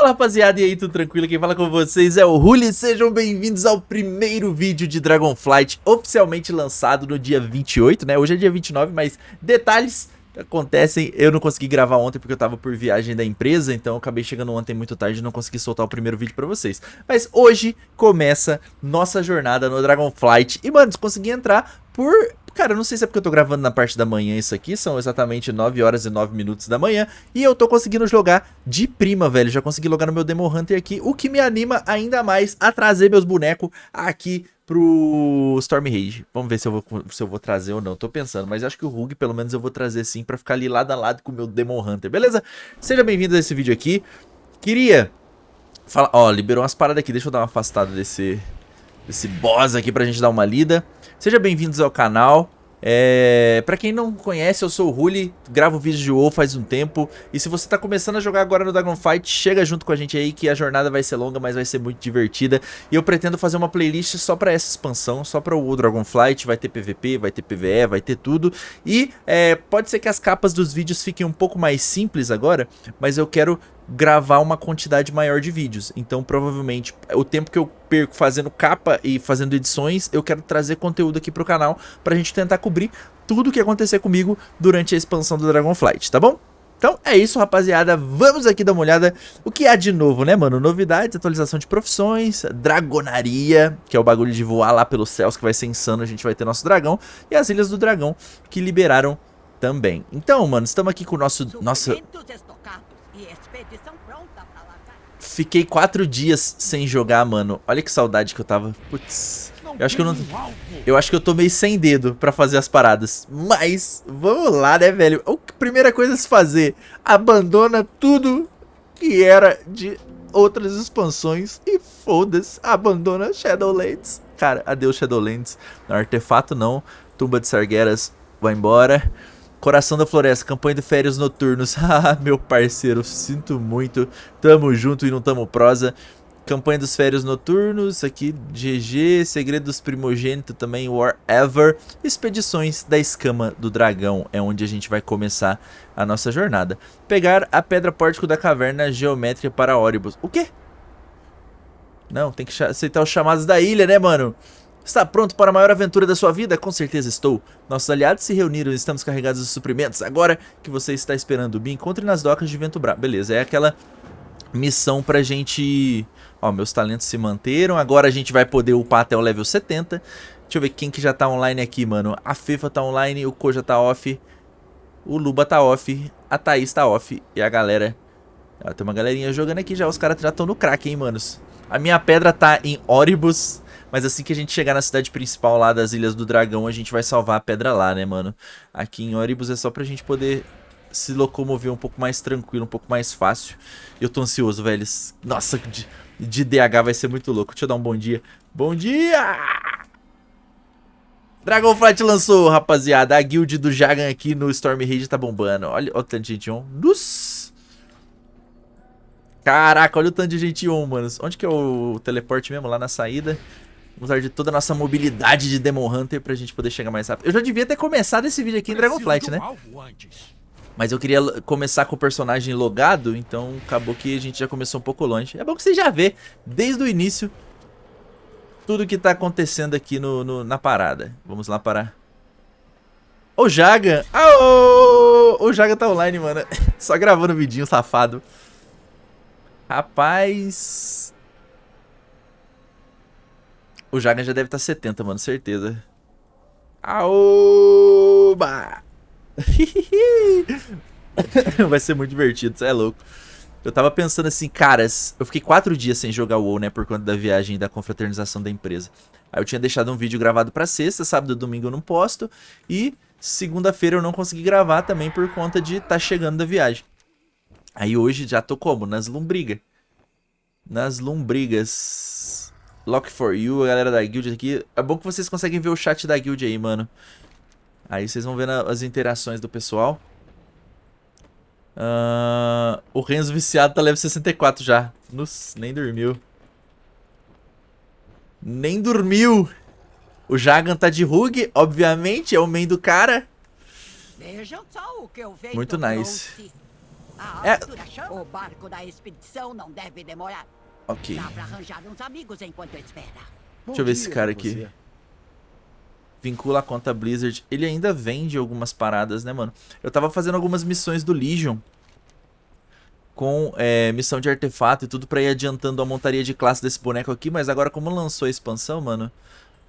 Fala rapaziada, e aí, tudo tranquilo? Quem fala com vocês é o Ruli, sejam bem-vindos ao primeiro vídeo de Dragonflight oficialmente lançado no dia 28, né? Hoje é dia 29, mas detalhes acontecem, eu não consegui gravar ontem porque eu tava por viagem da empresa, então acabei chegando ontem muito tarde e não consegui soltar o primeiro vídeo pra vocês. Mas hoje começa nossa jornada no Dragonflight e, mano, consegui entrar por Cara, eu não sei se é porque eu tô gravando na parte da manhã isso aqui, são exatamente 9 horas e 9 minutos da manhã, e eu tô conseguindo jogar de prima, velho, já consegui logar no meu Demo Hunter aqui, o que me anima ainda mais a trazer meus bonecos aqui pro Storm Rage. Vamos ver se eu, vou, se eu vou trazer ou não, tô pensando, mas acho que o Rug pelo menos eu vou trazer sim pra ficar ali lado a lado com o meu Demon Hunter, beleza? Seja bem-vindo a esse vídeo aqui, queria falar, ó, liberou umas paradas aqui, deixa eu dar uma afastada desse, desse boss aqui pra gente dar uma lida. Sejam bem-vindos ao canal. É... Pra quem não conhece, eu sou o Ruli, gravo vídeos de WoW faz um tempo. E se você tá começando a jogar agora no Dragonfight, chega junto com a gente aí que a jornada vai ser longa, mas vai ser muito divertida. E eu pretendo fazer uma playlist só pra essa expansão, só pra o Dragonflight. Vai ter PVP, vai ter PVE, vai ter tudo. E é, pode ser que as capas dos vídeos fiquem um pouco mais simples agora, mas eu quero gravar uma quantidade maior de vídeos. Então, provavelmente, o tempo que eu perco fazendo capa e fazendo edições, eu quero trazer conteúdo aqui pro canal pra gente tentar cobrir tudo o que acontecer comigo durante a expansão do Dragonflight, tá bom? Então é isso, rapaziada. Vamos aqui dar uma olhada o que há de novo, né, mano? Novidades, atualização de profissões, dragonaria, que é o bagulho de voar lá pelos céus, que vai ser insano. A gente vai ter nosso dragão. E as Ilhas do Dragão, que liberaram também. Então, mano, estamos aqui com o nosso... Nossa... Fiquei quatro dias sem jogar, mano. Olha que saudade que eu tava. Putz. Eu acho que eu não... Eu acho que eu tô meio sem dedo pra fazer as paradas. Mas, vamos lá, né, velho? A primeira coisa a se fazer, abandona tudo que era de outras expansões e foda-se, abandona Shadowlands. Cara, adeus Shadowlands. Artefato não, Tumba de Sargueras vai embora. Coração da Floresta, campanha de férias noturnos. Ah, meu parceiro, sinto muito. Tamo junto e não tamo prosa. Campanha dos férias noturnos, aqui GG, Segredo dos Primogênitos também, Whatever. Expedições da Escama do Dragão é onde a gente vai começar a nossa jornada. Pegar a Pedra Pórtico da Caverna Geométrica para Óribus. O quê? Não, tem que aceitar os chamados da ilha, né, mano? Está pronto para a maior aventura da sua vida? Com certeza estou. Nossos aliados se reuniram e estamos carregados de suprimentos. Agora que você está esperando, me encontre nas docas de Vento Bravo. Beleza, é aquela missão pra gente... Ó, meus talentos se manteram. Agora a gente vai poder upar até o level 70. Deixa eu ver quem que já tá online aqui, mano. A Fefa tá online, o Ko já tá off. O Luba tá off. A Thaís tá off. E a galera... Ó, tem uma galerinha jogando aqui já. Os caras já estão no crack, hein, manos. A minha pedra tá em Oribus. Mas assim que a gente chegar na cidade principal lá das Ilhas do Dragão, a gente vai salvar a pedra lá, né, mano? Aqui em Oribus é só pra gente poder se locomover um pouco mais tranquilo, um pouco mais fácil. Eu tô ansioso, velho. Nossa, de, de DH vai ser muito louco. Deixa eu dar um bom dia. Bom dia! Dragonflight lançou, rapaziada. A guild do Jagan aqui no Storm Rage tá bombando. Olha, olha o tanto de gente on. Nossa! Caraca, olha o tanto de gente on, mano. Onde que é o teleporte mesmo? Lá na saída. Usar de toda a nossa mobilidade de Demon Hunter pra gente poder chegar mais rápido. Eu já devia ter começado esse vídeo aqui em Dragonflight, né? Mas eu queria começar com o personagem logado, então acabou que a gente já começou um pouco longe. É bom que você já vê, desde o início, tudo que tá acontecendo aqui no, no na parada. Vamos lá para... O Jaga! Aô! O Jaga tá online, mano. Só gravando vidinho, safado. Rapaz... O Jagan já deve estar tá 70, mano, certeza. Aoba! Vai ser muito divertido, isso é louco. Eu tava pensando assim, caras, eu fiquei quatro dias sem jogar o WoW, né, por conta da viagem da confraternização da empresa. Aí eu tinha deixado um vídeo gravado pra sexta, sábado e domingo eu não posto, e segunda-feira eu não consegui gravar também por conta de tá chegando da viagem. Aí hoje já tô como? Nas lombrigas. Nas lombrigas. Lock for you, a galera da guild aqui. É bom que vocês conseguem ver o chat da guild aí, mano. Aí vocês vão vendo as interações do pessoal. Uh, o Renzo viciado tá level 64 já. Nossa, nem dormiu. Nem dormiu. O Jagan tá de Rug, obviamente, é o main do cara. Muito nice. É-. O barco da expedição não deve demorar. Ok. Dá pra arranjar uns amigos enquanto espera. Deixa eu ver esse cara aqui. Vincula a conta Blizzard. Ele ainda vende algumas paradas, né, mano? Eu tava fazendo algumas missões do Legion. Com é, missão de artefato e tudo pra ir adiantando a montaria de classe desse boneco aqui. Mas agora, como lançou a expansão, mano,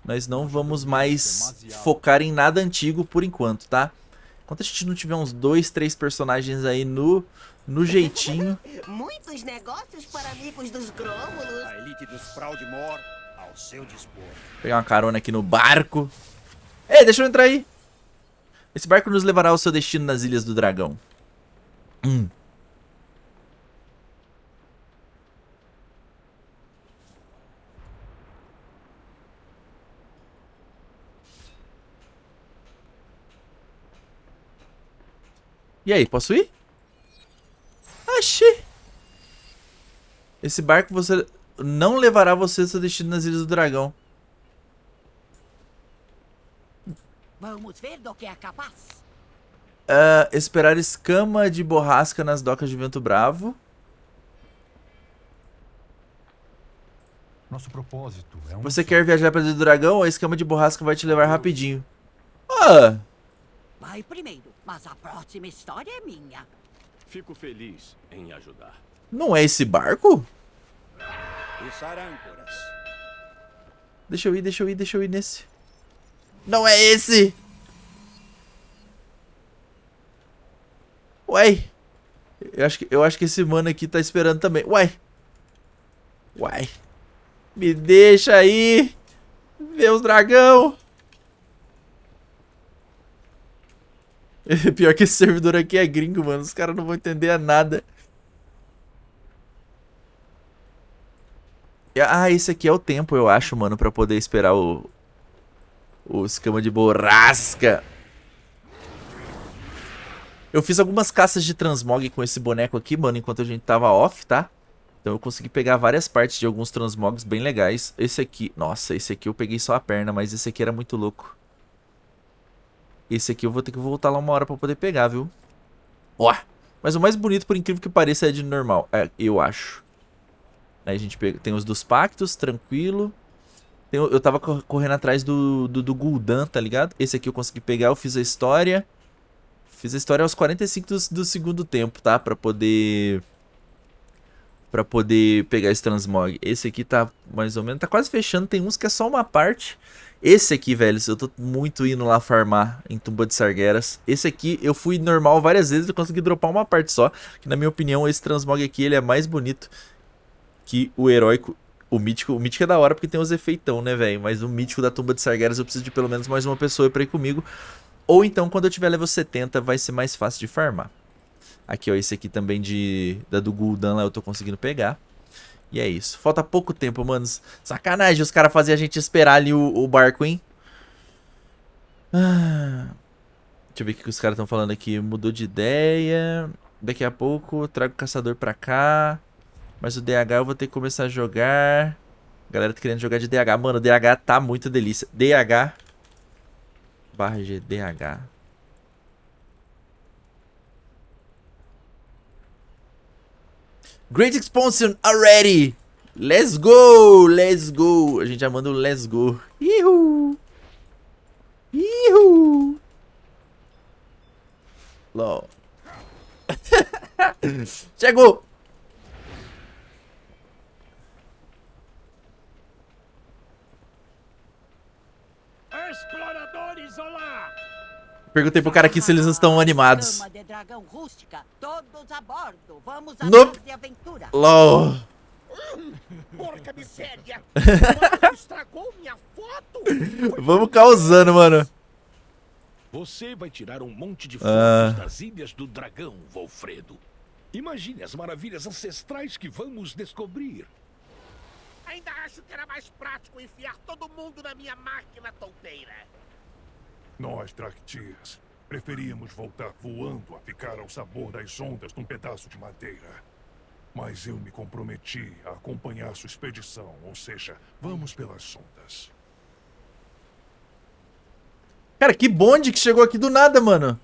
nós não vamos mais focar em nada antigo por enquanto, tá? Enquanto a gente não tiver uns dois, três personagens aí no, no jeitinho. Muitos negócios para amigos dos Grômulos. A elite dos Fraudimor ao seu dispor. Pegar uma carona aqui no barco. Ei, deixa eu entrar aí. Esse barco nos levará ao seu destino nas Ilhas do Dragão. Hum. E aí, posso ir? Oxi. Esse barco você não levará você ao seu destino nas Ilhas do Dragão. Vamos ver do que é capaz. Ah, esperar escama de borrasca nas docas de Vento Bravo. Nosso propósito é um Você quer viajar para o dragão? A escama de borrasca vai te levar rapidinho. Ah, Vai primeiro, mas a próxima história é minha. Fico feliz em ajudar. não é esse barco? Içar âncoras. Deixa eu ir, deixa eu ir, deixa eu ir nesse. Não é esse! Uai! Eu acho que, eu acho que esse mano aqui tá esperando também. Uai! Uai! Me deixa aí! Ver os dragão! Pior que esse servidor aqui é gringo, mano. Os caras não vão entender nada. Ah, esse aqui é o tempo, eu acho, mano, pra poder esperar o... O escama de borrasca. Eu fiz algumas caças de transmog com esse boneco aqui, mano, enquanto a gente tava off, tá? Então eu consegui pegar várias partes de alguns transmogs bem legais. Esse aqui... Nossa, esse aqui eu peguei só a perna, mas esse aqui era muito louco. Esse aqui eu vou ter que voltar lá uma hora pra poder pegar, viu? Ó! Mas o mais bonito, por incrível que pareça, é de normal. É, eu acho. Aí a gente pega, tem os dos pactos, tranquilo. Tem eu tava cor- correndo atrás do, do, do Gul'dan, tá ligado? Esse aqui eu consegui pegar, eu fiz a história. Fiz a história aos 45 do, do segundo tempo, tá? Pra poder... Pra poder pegar esse transmog. Esse aqui tá mais ou menos... Tá quase fechando, tem uns que é só uma parte. Esse aqui, velho, eu tô muito indo lá farmar em Tumba de Sargueras. Esse aqui eu fui normal várias vezes e consegui dropar uma parte só. Que na minha opinião, esse transmog aqui, ele é mais bonito que o heróico. O mítico, o mítico é da hora porque tem os efeitão, né, velho? Mas o mítico da tumba de Sargeras eu preciso de pelo menos mais uma pessoa pra ir comigo. Ou então, quando eu tiver level 70, vai ser mais fácil de farmar. Aqui, ó, esse aqui também de da do Gul'dan lá eu tô conseguindo pegar. E é isso. Falta pouco tempo, manos. Sacanagem os caras faziam a gente esperar ali o, o barco, hein? Ah. Deixa eu ver o que os caras estão falando aqui. Mudou de ideia. Daqui a pouco trago o caçador pra cá. Mas o DH eu vou ter que começar a jogar. Galera tá querendo jogar de DH. Mano, o DH tá muito delícia. DH. Barra G, Great expansion already! Let's go! Let's go! A gente já manda o let's go. Ihu! Ihu! LOL. Chegou! Exploradores, olá! Perguntei pro cara aqui se eles estão animados. Nope. LOL. Porca miséria! Estragou minha foto! Vamos causando, mano. Você vai tirar um monte de Ah. fotos das Ilhas do Dragão, Volfredo. Imagine as maravilhas ancestrais que vamos descobrir. Ainda acho que era mais prático enfiar todo mundo na minha máquina tonteira. Nós, Dractias, preferíamos voltar voando a ficar ao sabor das ondas num pedaço de madeira. Mas eu me comprometi a acompanhar sua expedição, ou seja, vamos pelas ondas. Cara, que bonde que chegou aqui do nada, mano.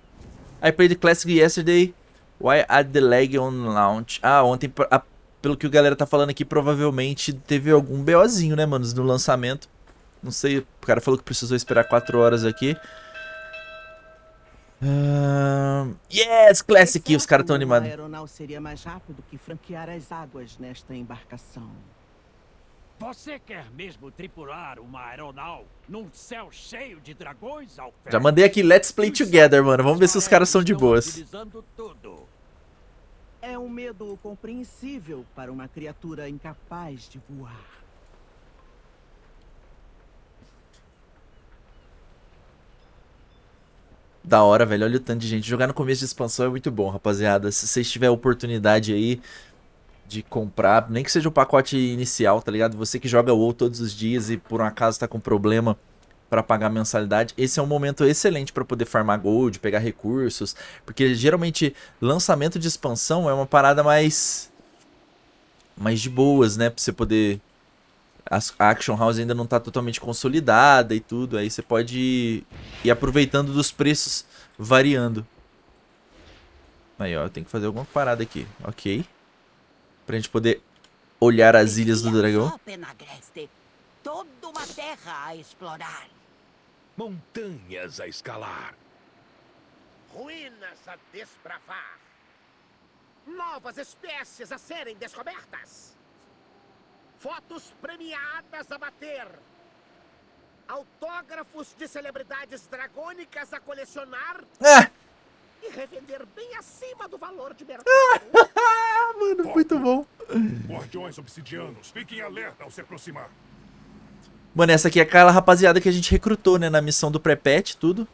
I played Classic yesterday. Why add the lag on launch? Ah, ontem, a, pelo que o galera tá falando aqui, provavelmente teve algum BOzinho, né, manos, no lançamento. Não sei, o cara falou que precisou esperar 4 horas aqui. Uh, yes, Classic, os caras tão animados. Aeronau seria mais rápido que franquear as águas nesta embarcação. Você quer mesmo tripular uma aeronau num céu cheio de dragões, Alfred? Já mandei aqui Let's Play Together, mano. Vamos ver se os caras são de boas. É um medo compreensível para uma criatura incapaz de voar. Da hora, velho. Olha o tanto de gente. Jogar no começo de expansão é muito bom, rapaziada. Se vocês tiverem oportunidade aí de comprar, nem que seja o pacote inicial, tá ligado? Você que joga WoW todos os dias e por um acaso tá com problema para pagar mensalidade, esse é um momento excelente para poder farmar gold, pegar recursos, porque geralmente lançamento de expansão é uma parada mais mais de boas, né, para você poder a Action House ainda não está totalmente consolidada e tudo, aí você pode ir aproveitando dos preços variando. Aí, ó, eu tenho que fazer alguma parada aqui, ok. Pra gente poder olhar as ilhas do dragão. Penagreste. Toda uma terra a explorar. Montanhas a escalar. Ruínas a desbravar. Novas espécies a serem descobertas. Fotos premiadas a bater. Autógrafos de celebridades dragônicas a colecionar Ah, e revender bem acima do valor de mercado. ah, mano, muito bom. Guardiões obsidianos, fiquem alerta ao se aproximar. Mano, essa aqui é aquela rapaziada que a gente recrutou, né, na missão do pré-pet, tudo.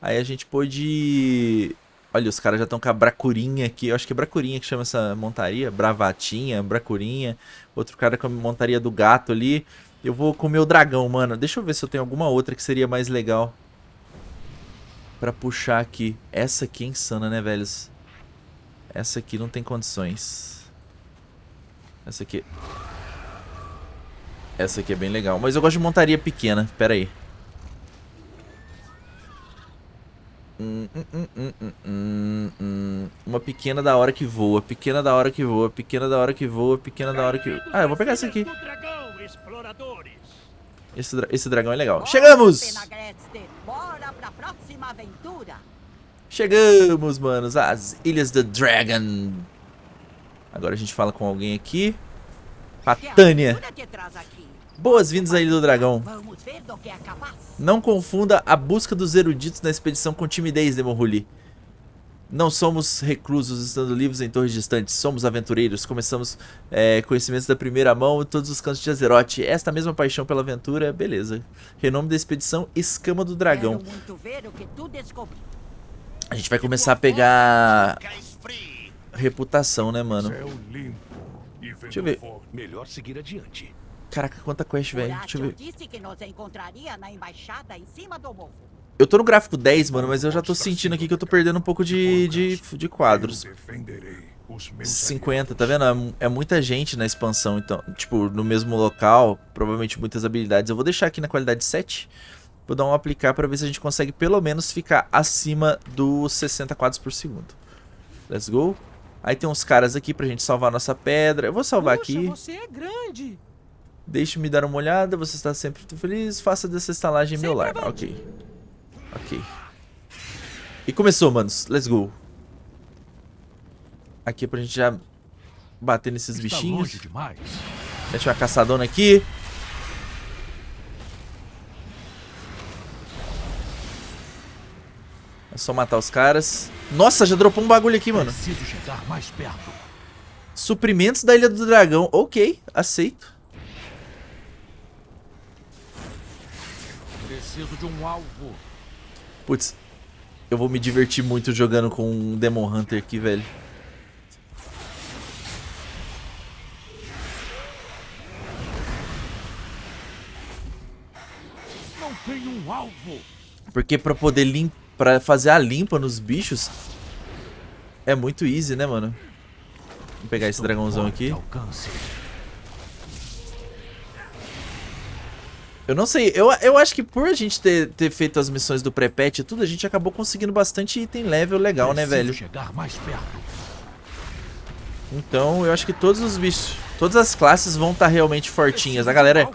Aí a gente pôde... Olha, os caras já estão com a bracurinha aqui. Eu acho que é bracurinha que chama essa montaria. Bravatinha, bracurinha. Outro cara com a montaria do gato ali. Eu vou com o dragão, mano. Deixa eu ver se eu tenho alguma outra que seria mais legal. Pra puxar aqui. Essa aqui é insana, né, velhos? Essa aqui não tem condições. Essa aqui... Essa aqui é bem legal. Mas eu gosto de montaria pequena. Pera aí. Hum, hum, hum. Uma pequena da hora que voa. Pequena da hora que voa. Pequena da hora que voa. Pequena da hora que... Ah, eu vou pegar essa aqui. Esse, dra- esse dragão é legal. Chegamos! Chegamos, manos. As Ilhas do Dragon. Agora a gente fala com alguém aqui. Patânia. Boas-vindas à Ilha do Dragão. É. Não confunda a busca dos eruditos na expedição com timidez, Demon Ruli. Não somos reclusos estando livres em torres distantes, somos aventureiros. Começamos é, conhecimentos da primeira mão em todos os cantos de Azeroth. Esta mesma paixão pela aventura, beleza. Renome da expedição Escama do Dragão. A gente vai começar a pegar reputação, né, mano? Deixa eu ver. Melhor seguir adiante. Caraca, quanta quest, velho. Deixa eu ver. Eu tô no gráfico 10, mano, mas eu já tô sentindo aqui que eu tô perdendo um pouco de, de, de quadros. Eu defenderei os meus 50, tá vendo? É É muita gente na expansão, então, tipo, no mesmo local, provavelmente muitas habilidades. Eu vou deixar aqui na qualidade 7. Vou dar um aplicar pra ver se a gente consegue pelo menos ficar acima dos 60 quadros por segundo. Let's go. Aí tem uns caras aqui pra gente salvar a nossa pedra. Eu vou salvar aqui. você é grande. Deixe-me dar uma olhada, você está sempre feliz. Faça dessa estalagem meu lar. Ok. Ok. E começou, manos. Let's go. Aqui é pra gente já bater nesses Está bichinhos. Mete uma caçadona aqui. É só matar os caras. Nossa, já dropou um bagulho aqui, mano. Preciso chegar mais perto. Suprimentos da Ilha do Dragão. Ok, aceito. Preciso de um alvo. Putz, eu vou me divertir muito jogando com um Demon Hunter aqui, velho. Não tenho um alvo. Porque pra poder lim pra fazer a limpa nos bichos é muito easy, né, mano? Vou pegar esse dragãozão aqui. Alcance. Eu não sei, eu, eu acho que por a gente ter, ter feito as missões do pré-patch e tudo, a gente acabou conseguindo bastante item level legal, né, velho? chegar mais perto. Então, eu acho que todos os bichos, todas as classes vão estar realmente fortinhas. A galera,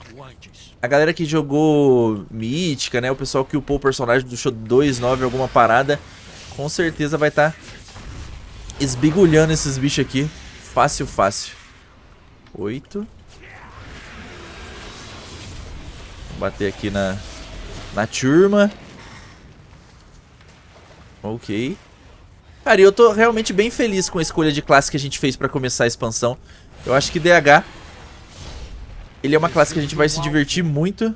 a galera que jogou Mítica, né, o pessoal que upou o personagem do show 2.9 alguma parada, com certeza vai estar esbigulhando esses bichos aqui. Fácil, fácil. Oito. Bater aqui na, na turma. Ok. Cara, e eu tô realmente bem feliz com a escolha de classe que a gente fez pra começar a expansão. Eu acho que DH... Ele é uma classe que a gente vai se divertir muito.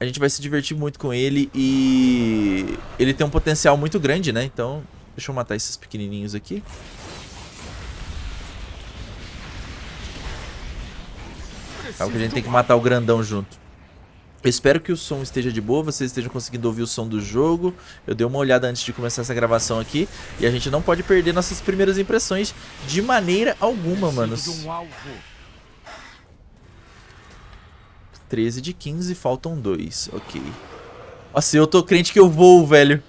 A gente vai se divertir muito com ele e... Ele tem um potencial muito grande, né? Então, deixa eu matar esses pequenininhos aqui. O que a gente tem que matar o grandão junto. Eu espero que o som esteja de boa, vocês estejam conseguindo ouvir o som do jogo. Eu dei uma olhada antes de começar essa gravação aqui. E a gente não pode perder nossas primeiras impressões de maneira alguma, manos. De um alvo. 13 de 15, faltam dois. Ok. Nossa, eu tô crente que eu vou, velho.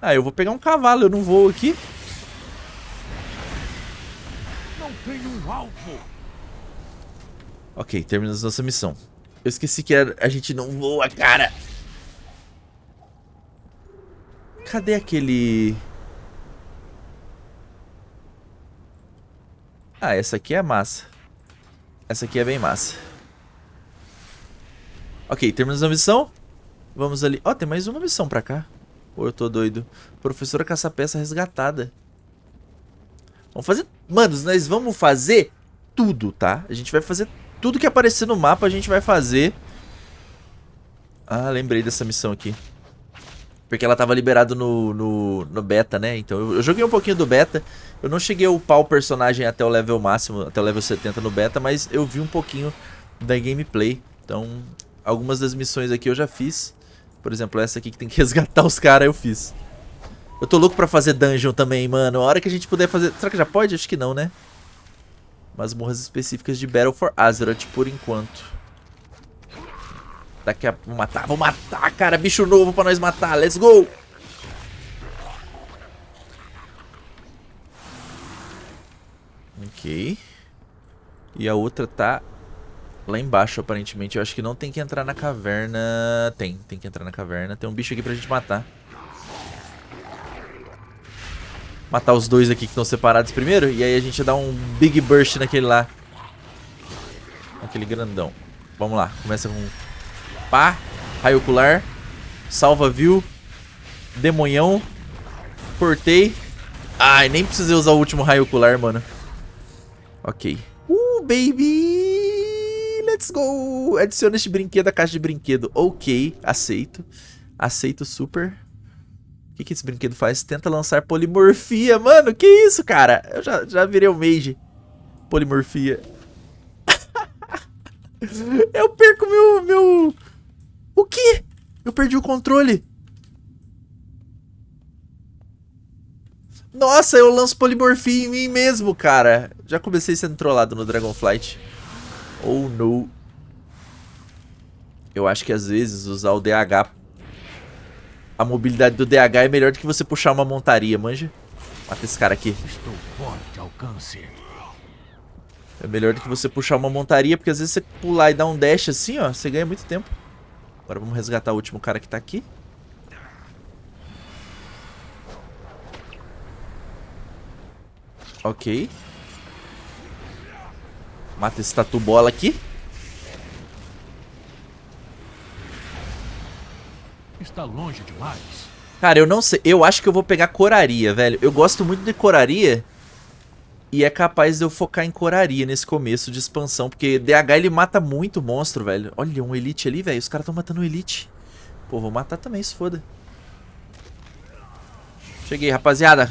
Ah, eu vou pegar um cavalo, eu não vou aqui. Não tem um alvo. Ok, terminamos nossa missão. Eu esqueci que a gente não voa, cara. Cadê aquele... Ah, essa aqui é massa. Essa aqui é bem massa. Ok, terminamos a missão. Vamos ali. Ó, tem mais uma missão pra cá. Ou eu tô doido? Professora caça-peça resgatada. Vamos fazer... Manos, nós vamos fazer tudo, tá? A gente vai fazer tudo que aparecer no mapa, a gente vai fazer. Ah, lembrei dessa missão aqui. Porque ela tava liberada no, no, no beta, né? Então eu, eu joguei um pouquinho do beta. Eu não cheguei a upar o personagem até o level máximo, até o level 70 no beta, mas eu vi um pouquinho da gameplay. Então, algumas das missões aqui eu já fiz. Por exemplo, essa aqui que tem que resgatar os caras, eu fiz. Eu tô louco pra fazer dungeon também, mano. A hora que a gente puder fazer... Será que já pode? Acho que não, né? Masmorras específicas de Battle for Azeroth por enquanto. Daqui a... Vou matar, vou matar, cara. Bicho novo pra nós matar. Let's go! Ok. E a outra tá lá embaixo, aparentemente. Eu acho que não tem que entrar na caverna. Tem, tem que entrar na caverna. Tem um bicho aqui pra gente matar. Matar os dois aqui que estão separados primeiro. E aí a gente dá um Big Burst naquele lá. Aquele grandão. Vamos lá. Começa com... Pá. Raio ocular. Salva view. Demonhão. Cortei. Ai, nem precisei usar o último raio ocular, mano. Ok. Uh, baby! Let's go! Adiciona este brinquedo à caixa de brinquedo. Ok, aceito. Aceito super. Que, que esse brinquedo faz? Tenta lançar polimorfia. Mano, que isso, cara? Eu já, já virei o mage. Polimorfia. Eu perco meu, meu... O quê? Eu perdi o controle. Nossa, eu lanço polimorfia em mim mesmo, cara. Já comecei sendo trollado no Dragonflight. Oh, no. Eu acho que às vezes usar o DH... A mobilidade do DH é melhor do que você puxar uma montaria, manja? Mata esse cara aqui. Estou fora de alcance. É melhor do que você puxar uma montaria, porque às vezes você pular e dar um dash assim, ó, você ganha muito tempo. Agora vamos resgatar o último cara que tá aqui. Ok. Mata esse tatu bola aqui. Está longe demais. Cara, eu não sei. Eu acho que eu vou pegar coraria, velho. Eu gosto muito de coraria. E é capaz de eu focar em coraria nesse começo de expansão. Porque DH ele mata muito monstro, velho. Olha, um elite ali, velho. Os caras estão matando o elite. Pô, vou matar também, se foda. Cheguei, rapaziada.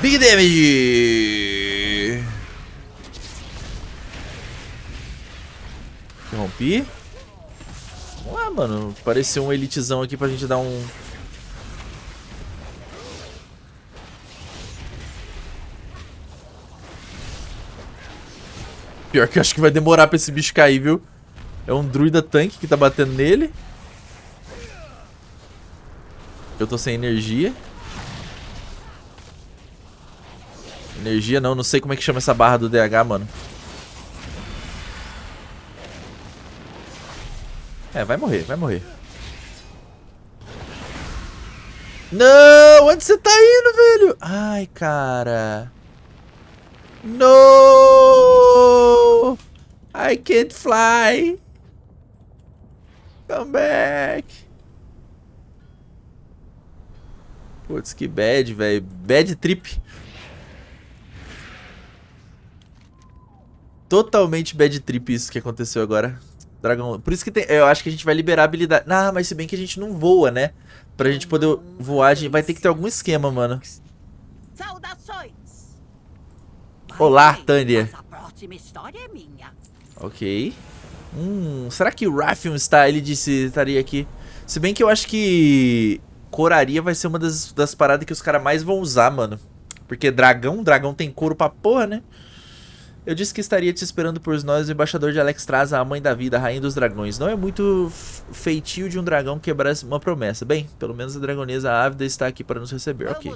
Big damage! Interrompi. Vamos lá, mano. Pareceu um elitezão aqui pra gente dar um... Pior que eu acho que vai demorar pra esse bicho cair, viu? É um druida tanque que tá batendo nele. Eu tô sem energia. Energia não, não sei como é que chama essa barra do DH, mano. É, vai morrer, vai morrer. Não! Onde você tá indo, velho? Ai, cara. No! I can't fly. Come back. Putz, que bad, velho. Bad trip. Totalmente bad trip isso que aconteceu agora. Dragão. Por isso que tem, eu acho que a gente vai liberar a habilidade. Ah, mas se bem que a gente não voa, né? Pra gente poder voar, a gente vai ter que ter algum esquema, mano. Saudações! Olá, Tânia. É. Ok. Hum, será que o Raffium está, ele disse, estaria aqui? Se bem que eu acho que coraria vai ser uma das, das paradas que os caras mais vão usar, mano. Porque dragão, dragão tem couro pra porra, né? Eu disse que estaria te esperando por nós, o embaixador de Alexstrasza, a mãe da vida, a rainha dos dragões. Não é muito feitio de um dragão quebrar uma promessa. Bem, pelo menos a dragonesa ávida está aqui para nos receber, ok.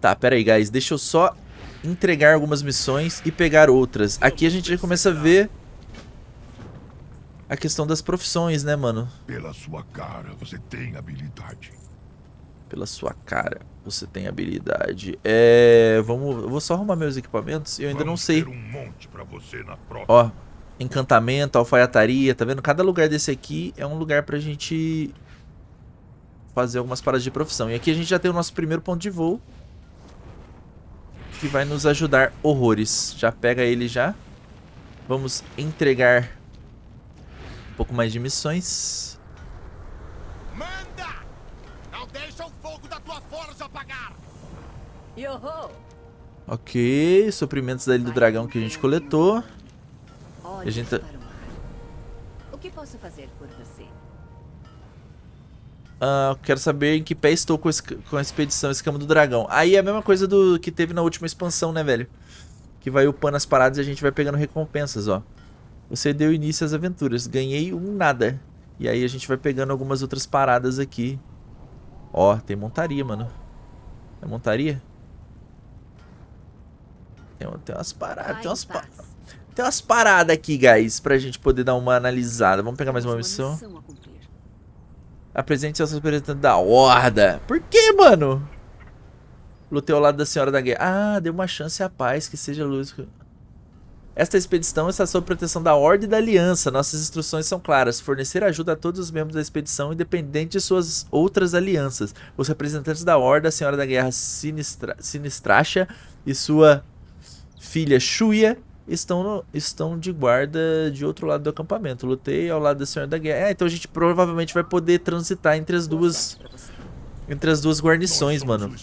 Tá, pera aí, guys. Deixa eu só entregar algumas missões e pegar outras. Aqui a gente já começa a ver a questão das profissões, né, mano? Pela sua cara, você tem habilidade. Pela sua cara, você tem habilidade. É, vamos, eu vou só arrumar meus equipamentos. Eu ainda não Vamos sei. ter um monte pra você na próxima. Ó, encantamento, alfaiataria, tá vendo? Cada lugar desse aqui é um lugar pra gente fazer algumas paradas de profissão. E aqui a gente já tem o nosso primeiro ponto de voo. Que vai nos ajudar horrores. Já pega ele já. Vamos entregar um pouco mais de missões. Manda! Não deixa o fogo da tua forja apagar! Yoho! Ok, suprimentos da Ilha do Dragão que a gente coletou. Olhe A gente tá- o que posso fazer por você? Ah, quero saber em que pé estou com, esse- com a expedição Escama do Dragão. Aí é a mesma coisa do que teve na última expansão, né, velho? Que vai upando as paradas e a gente vai pegando recompensas, ó. Você deu início às aventuras. Ganhei um nada. E aí a gente vai pegando algumas outras paradas aqui. Ó, tem montaria, mano. É montaria? Tem, tem umas paradas, tem em umas, tem umas paradas aqui, guys, pra gente poder dar uma analisada. Vamos pegar mais uma missão. Apresente seus representantes da Horda. Por que, mano? Lutei ao lado da Senhora da Guerra. Ah, deu uma chance à paz, que seja luz. Esta expedição está sob proteção da Horda e da Aliança. Nossas instruções são claras. Fornecer ajuda a todos os membros da expedição, independente de suas outras alianças. Os representantes da Horda, a Senhora da Guerra Sinistra Sinistracha e sua filha Shuya estão, no- estão de guarda de outro lado do acampamento. Lutei ao lado da Senhora da Guerra. É, então a gente provavelmente vai poder transitar entre as duas, entre as duas guarnições, mano.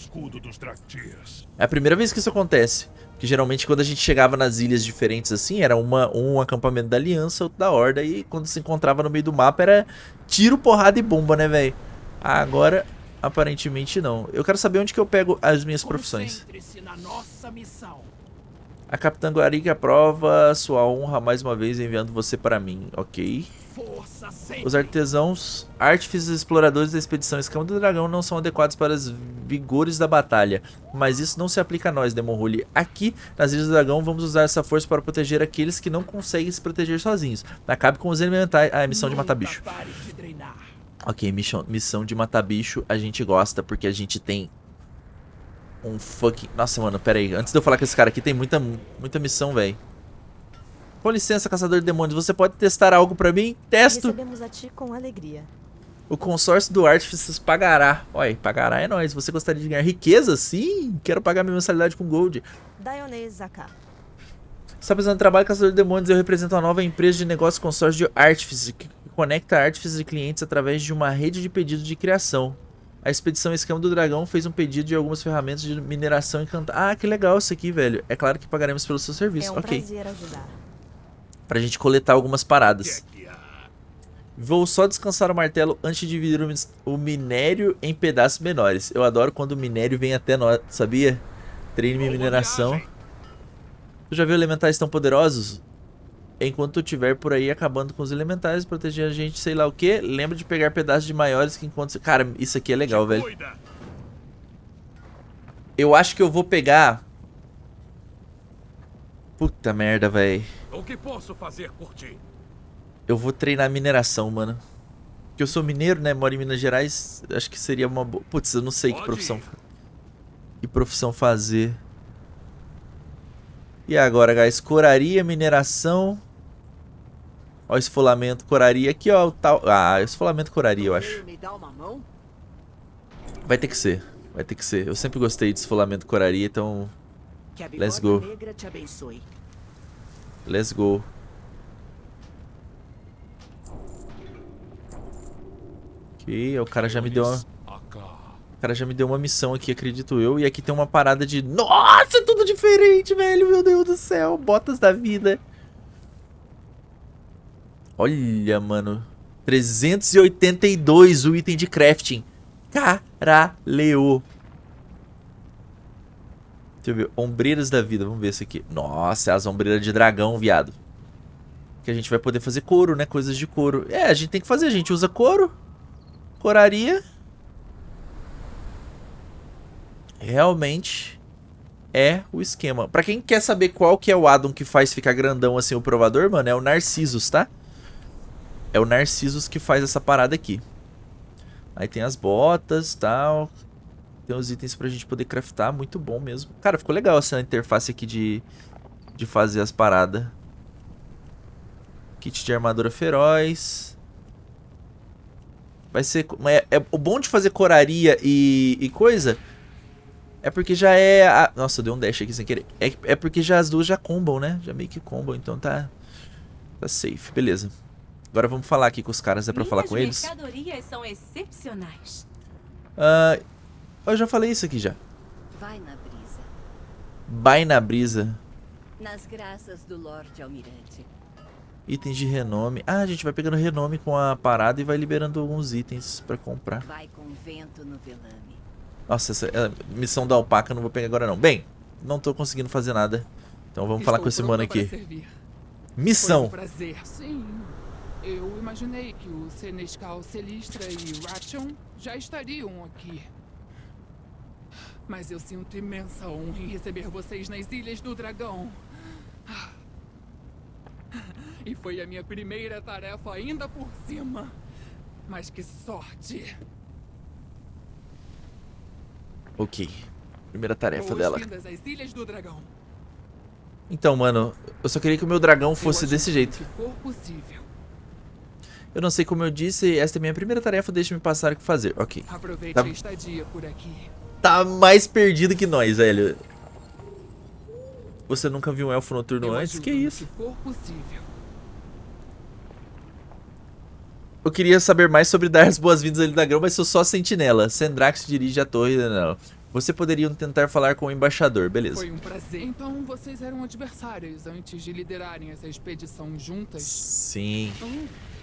É a primeira vez que isso acontece. Porque geralmente quando a gente chegava nas ilhas diferentes assim, era uma, um acampamento da Aliança, outro da Horda. E quando se encontrava no meio do mapa era tiro, porrada e bomba, né, velho? Agora, aparentemente não. Eu quero saber onde que eu pego as minhas profissões. Na nossa missão. A Capitã Guarica aprova sua honra mais uma vez enviando você para mim, ok? Os artesãos, artífices exploradores da expedição Escama do Dragão não são adequados para os vigores da batalha. Mas isso não se aplica a nós, Demon Rule. Aqui, nas Ilhas do Dragão, vamos usar essa força para proteger aqueles que não conseguem se proteger sozinhos. Acabe com os elementais. Ah, é missão de matar bicho. Ok, missão, missão de matar bicho a gente gosta porque a gente tem um fucking... Nossa, mano, pera aí. Antes de eu falar com esse cara aqui, tem muita, muita missão, velho. Com licença, caçador de demônios. Você pode testar algo pra mim? Testo. A com alegria. O consórcio do Artifices pagará. Olha, pagará é nóis. Você gostaria de ganhar riqueza? Sim, quero pagar minha mensalidade com gold. Dionê Zaká. Está precisando de trabalho, Caçador de Demônios. Eu represento uma nova empresa de negócio consórcio de Artifice, que conecta artífices e clientes através de uma rede de pedidos de criação. A expedição Escama do Dragão fez um pedido de algumas ferramentas de mineração encantada. Ah, que legal isso aqui, velho. É claro que pagaremos pelo seu serviço. É um ok. prazer ajudar. Pra gente coletar algumas paradas. Vou só descansar o martelo antes de dividir o minério em pedaços menores. Eu adoro quando o minério vem até nós, sabia? Treine minha mineração. Tu já viu elementais tão poderosos? Enquanto tu estiver por aí acabando com os elementais, proteger a gente, sei lá o que. Lembra de pegar pedaços de maiores que enquanto... Cara, isso aqui é legal, velho. Eu acho que eu vou pegar... Puta merda, velho. O que posso fazer por ti? Eu vou treinar mineração, mano. Porque eu sou mineiro, né? Moro em Minas Gerais. Acho que seria uma boa... Putz, eu não sei que profissão... Que profissão fazer. E agora, guys? Coraria, mineração... Ó, esfolamento, coraria. Aqui, ó, o tal... Ah, esfolamento, coraria, eu acho. Vai ter que ser. Vai ter que ser. Eu sempre gostei de esfolamento, coraria, então... Let's go. Let's go. Ok, o cara já me deu uma... O cara já me deu uma missão aqui, acredito eu. E aqui tem uma parada de... Nossa, tudo diferente, velho. Meu Deus do céu. Botas da vida. Olha, mano. 382 o item de crafting. Caralho. Deixa eu ver. Ombreiras da vida. Vamos ver esse aqui. Nossa, é as ombreiras de dragão, viado. Que a gente vai poder fazer couro, né? Coisas de couro. É, a gente tem que fazer. A gente usa couro. Coraria. Realmente é o esquema. Pra quem quer saber qual que é o addon que faz ficar grandão assim o provador, mano, é o Narcissus, tá? É o Narcissus que faz essa parada aqui. Aí tem as botas e tal. Tem os itens pra gente poder craftar. Muito bom mesmo. Cara, ficou legal essa interface aqui de, de fazer as paradas. Kit de armadura feroz. Vai ser... É, é, o bom de fazer coraria e, e coisa é porque já é... A... Nossa, deu um dash aqui sem querer. É, é porque já as duas já combam, né? Já meio que combam, então tá... Tá safe, beleza. Agora vamos falar aqui com os caras, é pra Minhas falar com eles? mercadorias são excepcionais. Uh, eu já falei isso aqui já. Vai na brisa. Vai na brisa. Nas graças do Lorde Almirante. Itens de renome. Ah, a gente vai pegando renome com a parada e vai liberando alguns itens pra comprar. Vai com vento no velame. Nossa, essa é missão da alpaca eu não vou pegar agora não. Bem, não tô conseguindo fazer nada. Então vamos Estou falar com esse mano aqui. servir. Missão. Foi um prazer. Sim. Eu imaginei que o Senescal Celistra e Ration já estariam aqui. Mas eu sinto imensa honra em receber vocês nas Ilhas do Dragão. E foi a minha primeira tarefa ainda por cima. Mas que sorte. Ok. Primeira tarefa dela. Às Ilhas do Dragão. Então, mano, eu só queria que o meu dragão fosse desse jeito. Se for possível. Eu não sei como eu disse, esta é minha primeira tarefa, deixa-me passar o que fazer. Ok. Aproveite Tá, a estadia por aqui. tá mais perdido que nós, velho. Você nunca viu um elfo noturno Eu antes? Que isso? Eu queria saber mais sobre dar as boas-vindas ali da grão, mas sou só sentinela. Sendrax dirige a torre. Não. Você poderiam tentar falar com o embaixador, beleza. Foi um prazer. Então vocês eram adversários antes de liderarem essa expedição juntas? Sim.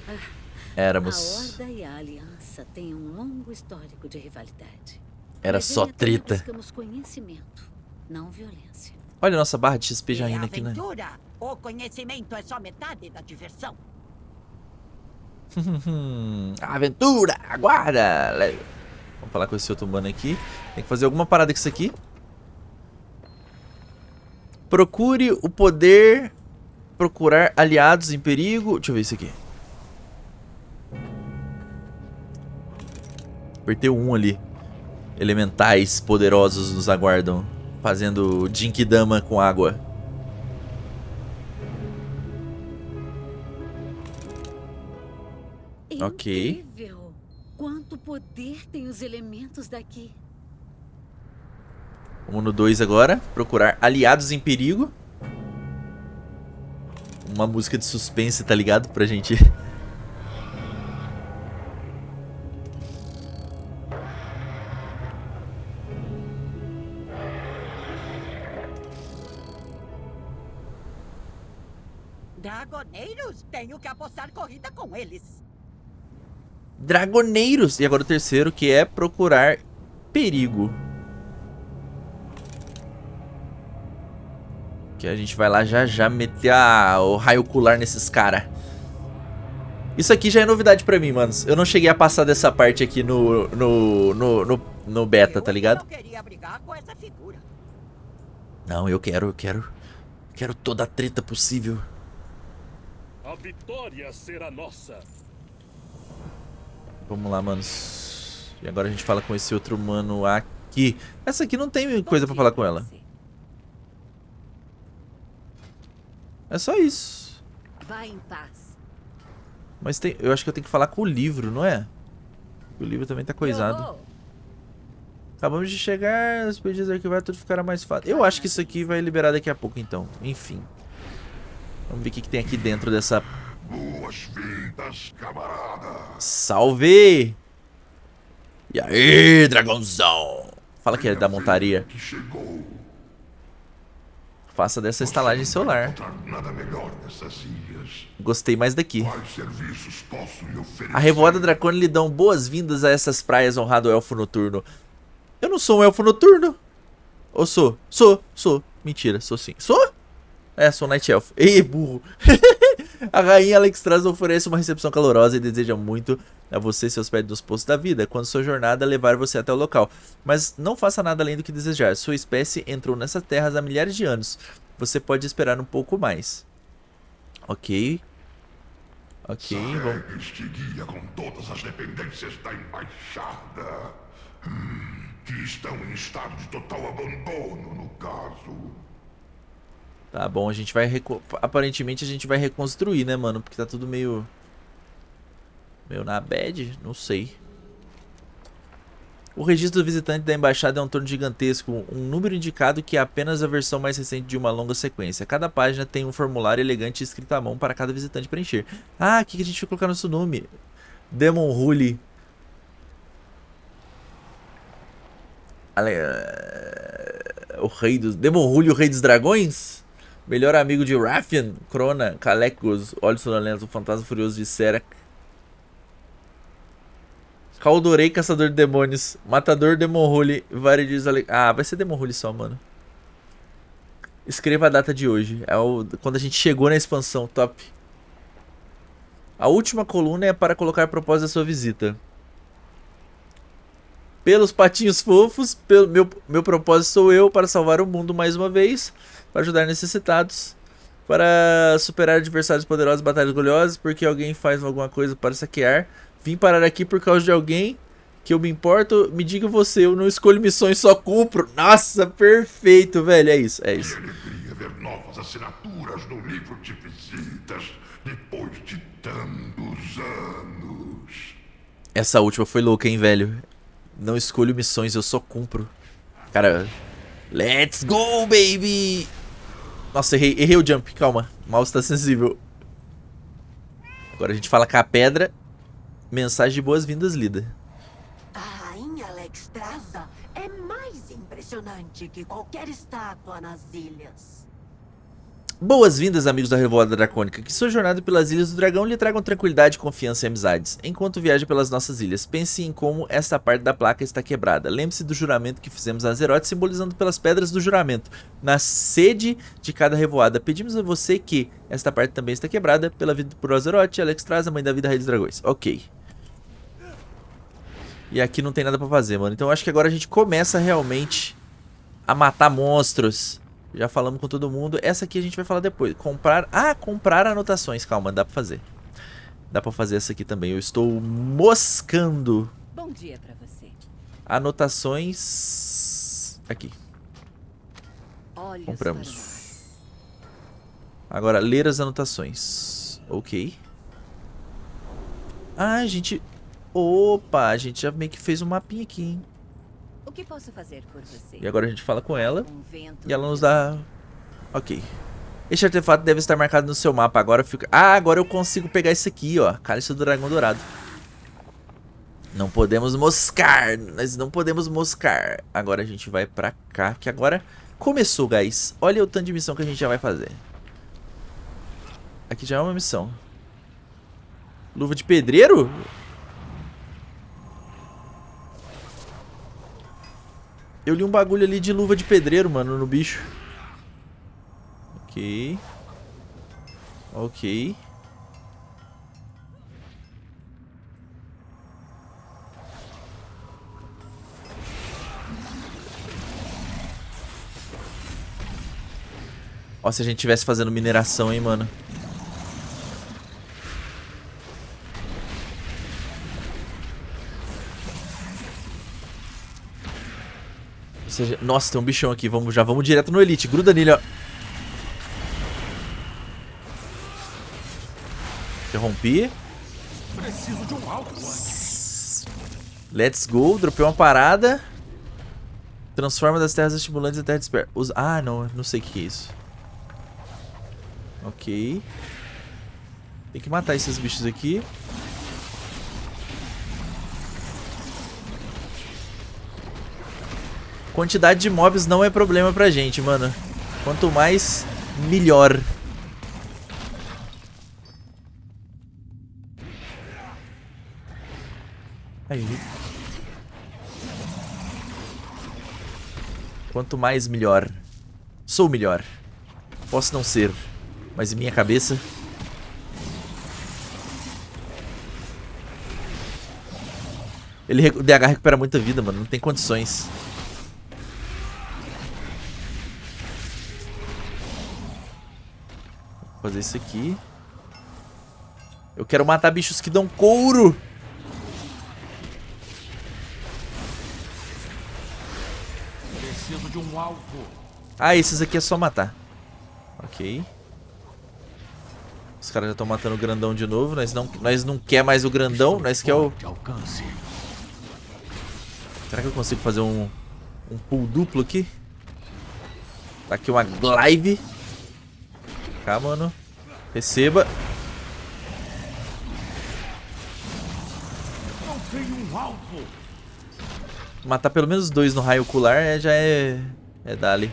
A Éramos. Horda e a Aliança têm um longo histórico de rivalidade. Era só treta. Buscamos conhecimento, não violência. Olha a nossa barra de XP já indo aqui, né? aventura. O conhecimento é só metade da diversão. Aventura, aguarda! Vamos falar com esse outro mano aqui. Tem que fazer alguma parada com isso aqui. Procure o poder procurar aliados em perigo. Deixa eu ver isso aqui. Apertei 1 ali. Elementais poderosos nos aguardam. Fazendo Jinkidama com água. Ok. Incrível! Quanto poder tem os elementos daqui. Vamos no 2 agora. Procurar aliados em perigo. Uma música de suspense, tá ligado? Pra gente. Com eles. Dragoneiros. E agora o terceiro, que é procurar perigo. Que a gente vai lá já já meter a, o raio ocular nesses caras. Isso aqui já é novidade pra mim, manos. Eu não cheguei a passar dessa parte aqui no, no, no, no, no beta, tá ligado? Não, eu quero, eu quero. Quero toda a treta possível. A vitória será nossa. Vamos lá, manos. E agora a gente fala com esse outro mano aqui. Essa aqui não tem coisa pra falar com ela. É só isso. Vá em paz. Mas tem, eu acho que eu tenho que falar com o livro, não é? O livro também tá coisado. Acabamos de chegar, os pedidos arquivados, tudo ficará mais fácil. Eu acho que isso aqui vai liberar daqui a pouco, então. Enfim. Vamos ver o que, que tem aqui dentro dessa... Salve! E aí, dragãozão? Fala que é da montaria. Faça dessa estalagem celular. Gostei mais daqui. A Revoada Dracone lhe dão boas-vindas a essas praias, honrado elfo noturno. Eu não sou um elfo noturno. Ou sou? Sou, sou. Mentira, sou sim. Sou? É, sou Night Elf. Ei, burro. a rainha Alexstrasza oferece uma recepção calorosa e deseja muito a você seus pés dos postos da vida, quando sua jornada levar você até o local. Mas não faça nada além do que desejar. Sua espécie entrou nessas terras há milhares de anos. Você pode esperar um pouco mais. Ok. Ok, vamos... Este guia com todas as dependências da embaixada. Hum, que estão em estado de total abandono, no caso. Tá bom, a gente vai... Reco... Aparentemente a gente vai reconstruir, né, mano? Porque tá tudo meio... Meio na bad? Não sei. O registro do visitante da embaixada é um torno gigantesco, um número indicado que é apenas a versão mais recente de uma longa sequência. Cada página tem um formulário elegante escrito à mão para cada visitante preencher. Ah, aqui que a gente vai colocar nosso nome. Demon Rule. O rei dos... Demon Rule, o rei dos dragões? Melhor amigo de Raffian, Crona, Calecos, Olhos Sonolentos, o fantasma furioso de Serac. Caldorei, Caçador de Demônios, Matador Demonhule, Varidiz Ale... Ah, vai ser Demonhule só, mano. Escreva a data de hoje. É o... quando a gente chegou na expansão, top. A última coluna é para colocar propósito da sua visita. Pelos patinhos fofos, pelo meu, meu propósito sou eu para salvar o mundo mais uma vez, para ajudar necessitados, para superar adversários poderosos, batalhas gloriosas, porque alguém faz alguma coisa para saquear. Vim parar aqui por causa de alguém que eu me importo. Me diga você, eu não escolho missões, só cumpro. Nossa, perfeito, velho. É isso, é isso. Que ver novas assinaturas no livro de visitas depois de tantos anos. Essa última foi louca, hein, velho. Não escolho missões, eu só cumpro. Cara, let's go, baby! Nossa, errei, errei o jump, calma. O mouse tá sensível. Agora a gente fala com a pedra. Mensagem de boas-vindas lida. A rainha Alexstrasza é mais impressionante que qualquer estátua nas ilhas. Boas-vindas, amigos da Revoada Dracônica. Que sua jornada pelas Ilhas do Dragão lhe tragam tranquilidade, confiança e amizades. Enquanto viaja pelas nossas ilhas, pense em como esta parte da placa está quebrada. Lembre-se do juramento que fizemos a Azeroth, simbolizando pelas pedras do juramento. Na sede de cada revoada, pedimos a você que esta parte também está quebrada pela vida por Azeroth, Alexstrasza, mãe da vida, rei dos dragões. Ok. E aqui não tem nada pra fazer, mano. Então acho que agora a gente começa realmente a matar monstros. Já falamos com todo mundo. Essa aqui a gente vai falar depois. Comprar... Ah, comprar anotações. Calma, dá pra fazer. Dá pra fazer essa aqui também. Eu estou moscando. Bom dia pra você. Anotações... Aqui. Olhos Compramos. Agora, ler as anotações. Ok. Ah, a gente... Opa, a gente já meio que fez um mapinha aqui, hein? O que posso fazer por você? E agora a gente fala com ela. Um E ela nos dá... Ok. Este artefato deve estar marcado no seu mapa. Agora fica... Ah, agora eu consigo pegar isso aqui, ó. Cálice do Dragão Dourado. Não podemos moscar. Nós não podemos moscar. Agora a gente vai pra cá. Que agora começou, guys. Olha o tanto de missão que a gente já vai fazer. Aqui já é uma missão. Luva de pedreiro? Eu li um bagulho ali de luva de pedreiro, mano, no bicho. Ok. Ok. Ó, se a gente tivesse fazendo mineração, hein, mano. Seja... Nossa, tem um bichão aqui. Vamos, já vamos direto no Elite. Gruda nele, ó. Interrompi. Preciso de um alto. Let's go. Dropei uma parada. Transforma das terras estimulantes em terra dispersa. Usa... Ah, não. Não sei o que é isso. Ok. Tem que matar esses bichos aqui. Quantidade de mobs não é problema pra gente, mano. Quanto mais, melhor. Aí. Quanto mais, melhor. Sou melhor. Posso não ser, mas em minha cabeça... Ele, o DH recupera muita vida, mano. Não tem condições. Fazer isso aqui. Eu quero matar bichos que dão couro. Preciso de um alvo. Ah, esses aqui é só matar. Ok. Os caras já estão matando o grandão de novo. Nós não, nós não quer mais o grandão. Nós quer o... Será que eu consigo fazer um, um pull duplo aqui? Tá aqui uma glaive. Cá, mano. Receba. Matar pelo menos dois no raio ocular é, já é... É dali.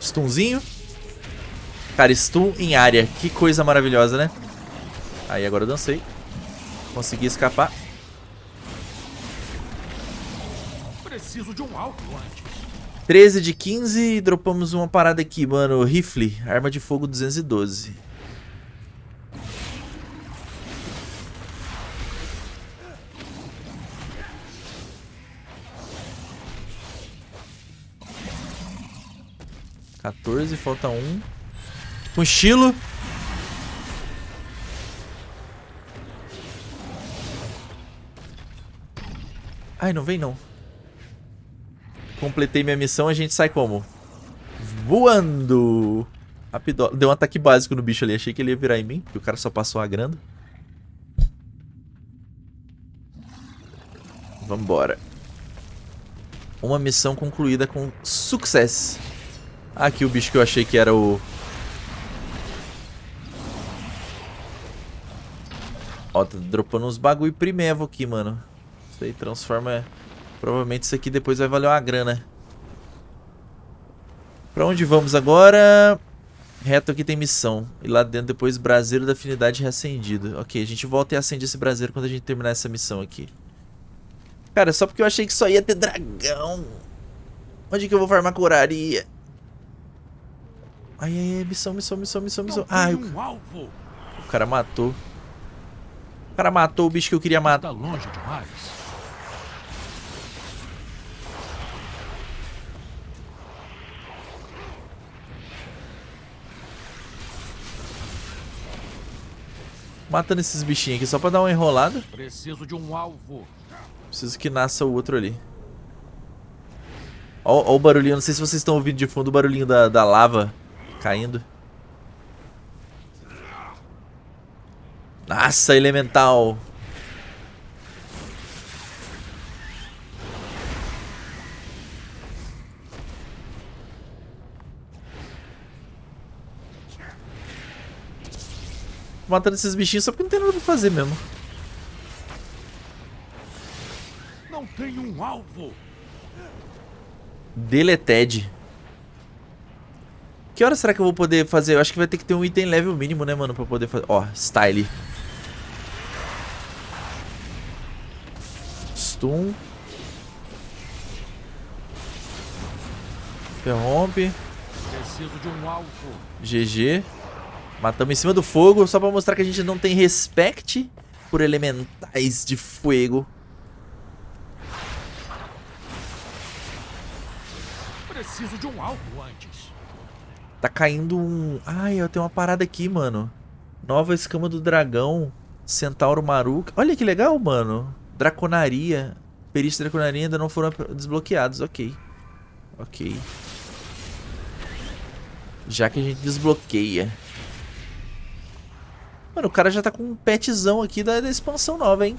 Stunzinho. Cara, stun em área. Que coisa maravilhosa, né? Aí, agora eu dancei. Consegui escapar. Preciso de um alvo antes. 13 de 15 e dropamos uma parada aqui, mano. Rifle, arma de fogo 212. Quatorze, falta um. Estilo. Ai, não vem não. Completei minha missão, a gente sai como? Voando! Rapido. Deu um ataque básico no bicho ali. Achei que ele ia virar em mim, porque o cara só passou agrando. Vambora. Uma missão concluída com sucesso. Aqui o bicho que eu achei que era o... Ó, tá dropando uns bagulho primevo aqui, mano. Isso aí transforma... Provavelmente isso aqui depois vai valer uma grana. Pra onde vamos agora? Reto aqui tem missão. E lá dentro depois braseiro da afinidade reacendido. Ok, a gente volta e acende esse braseiro quando a gente terminar essa missão aqui. Cara, só porque eu achei que só ia ter dragão. Onde que eu vou farmar curaria? Ai, ai, ai, missão, missão, missão, missão, missão. Ai, o... o cara matou. O cara matou o bicho que eu queria matar. Tá longe demais. Matando esses bichinhos aqui só pra dar uma enrolada. Preciso de um alvo. Preciso que nasça o outro ali. Ó, ó o barulhinho, não sei se vocês estão ouvindo de fundo o barulhinho da, da lava caindo. Nossa, elemental. Matando esses bichinhos só porque não tem nada pra fazer mesmo. Não tenho um alvo. Deleted. Que hora será que eu vou poder fazer? Eu acho que vai ter que ter um item level mínimo, né, mano? Pra poder fazer... Ó, style. Stun. Interrompe. Preciso de um alvo. GG. Matamos em cima do fogo, só pra mostrar que a gente não tem respect por elementais de fogo. Preciso de um alvo antes. Tá caindo um... Ai, eu tenho uma parada aqui, mano. Nova escama do dragão. Centauro Maruca. Olha que legal, mano. Draconaria. Perícia e Draconaria ainda não foram desbloqueados. Ok. Ok. Já que a gente desbloqueia. Mano, o cara já tá com um petzão aqui da, da expansão nova, hein?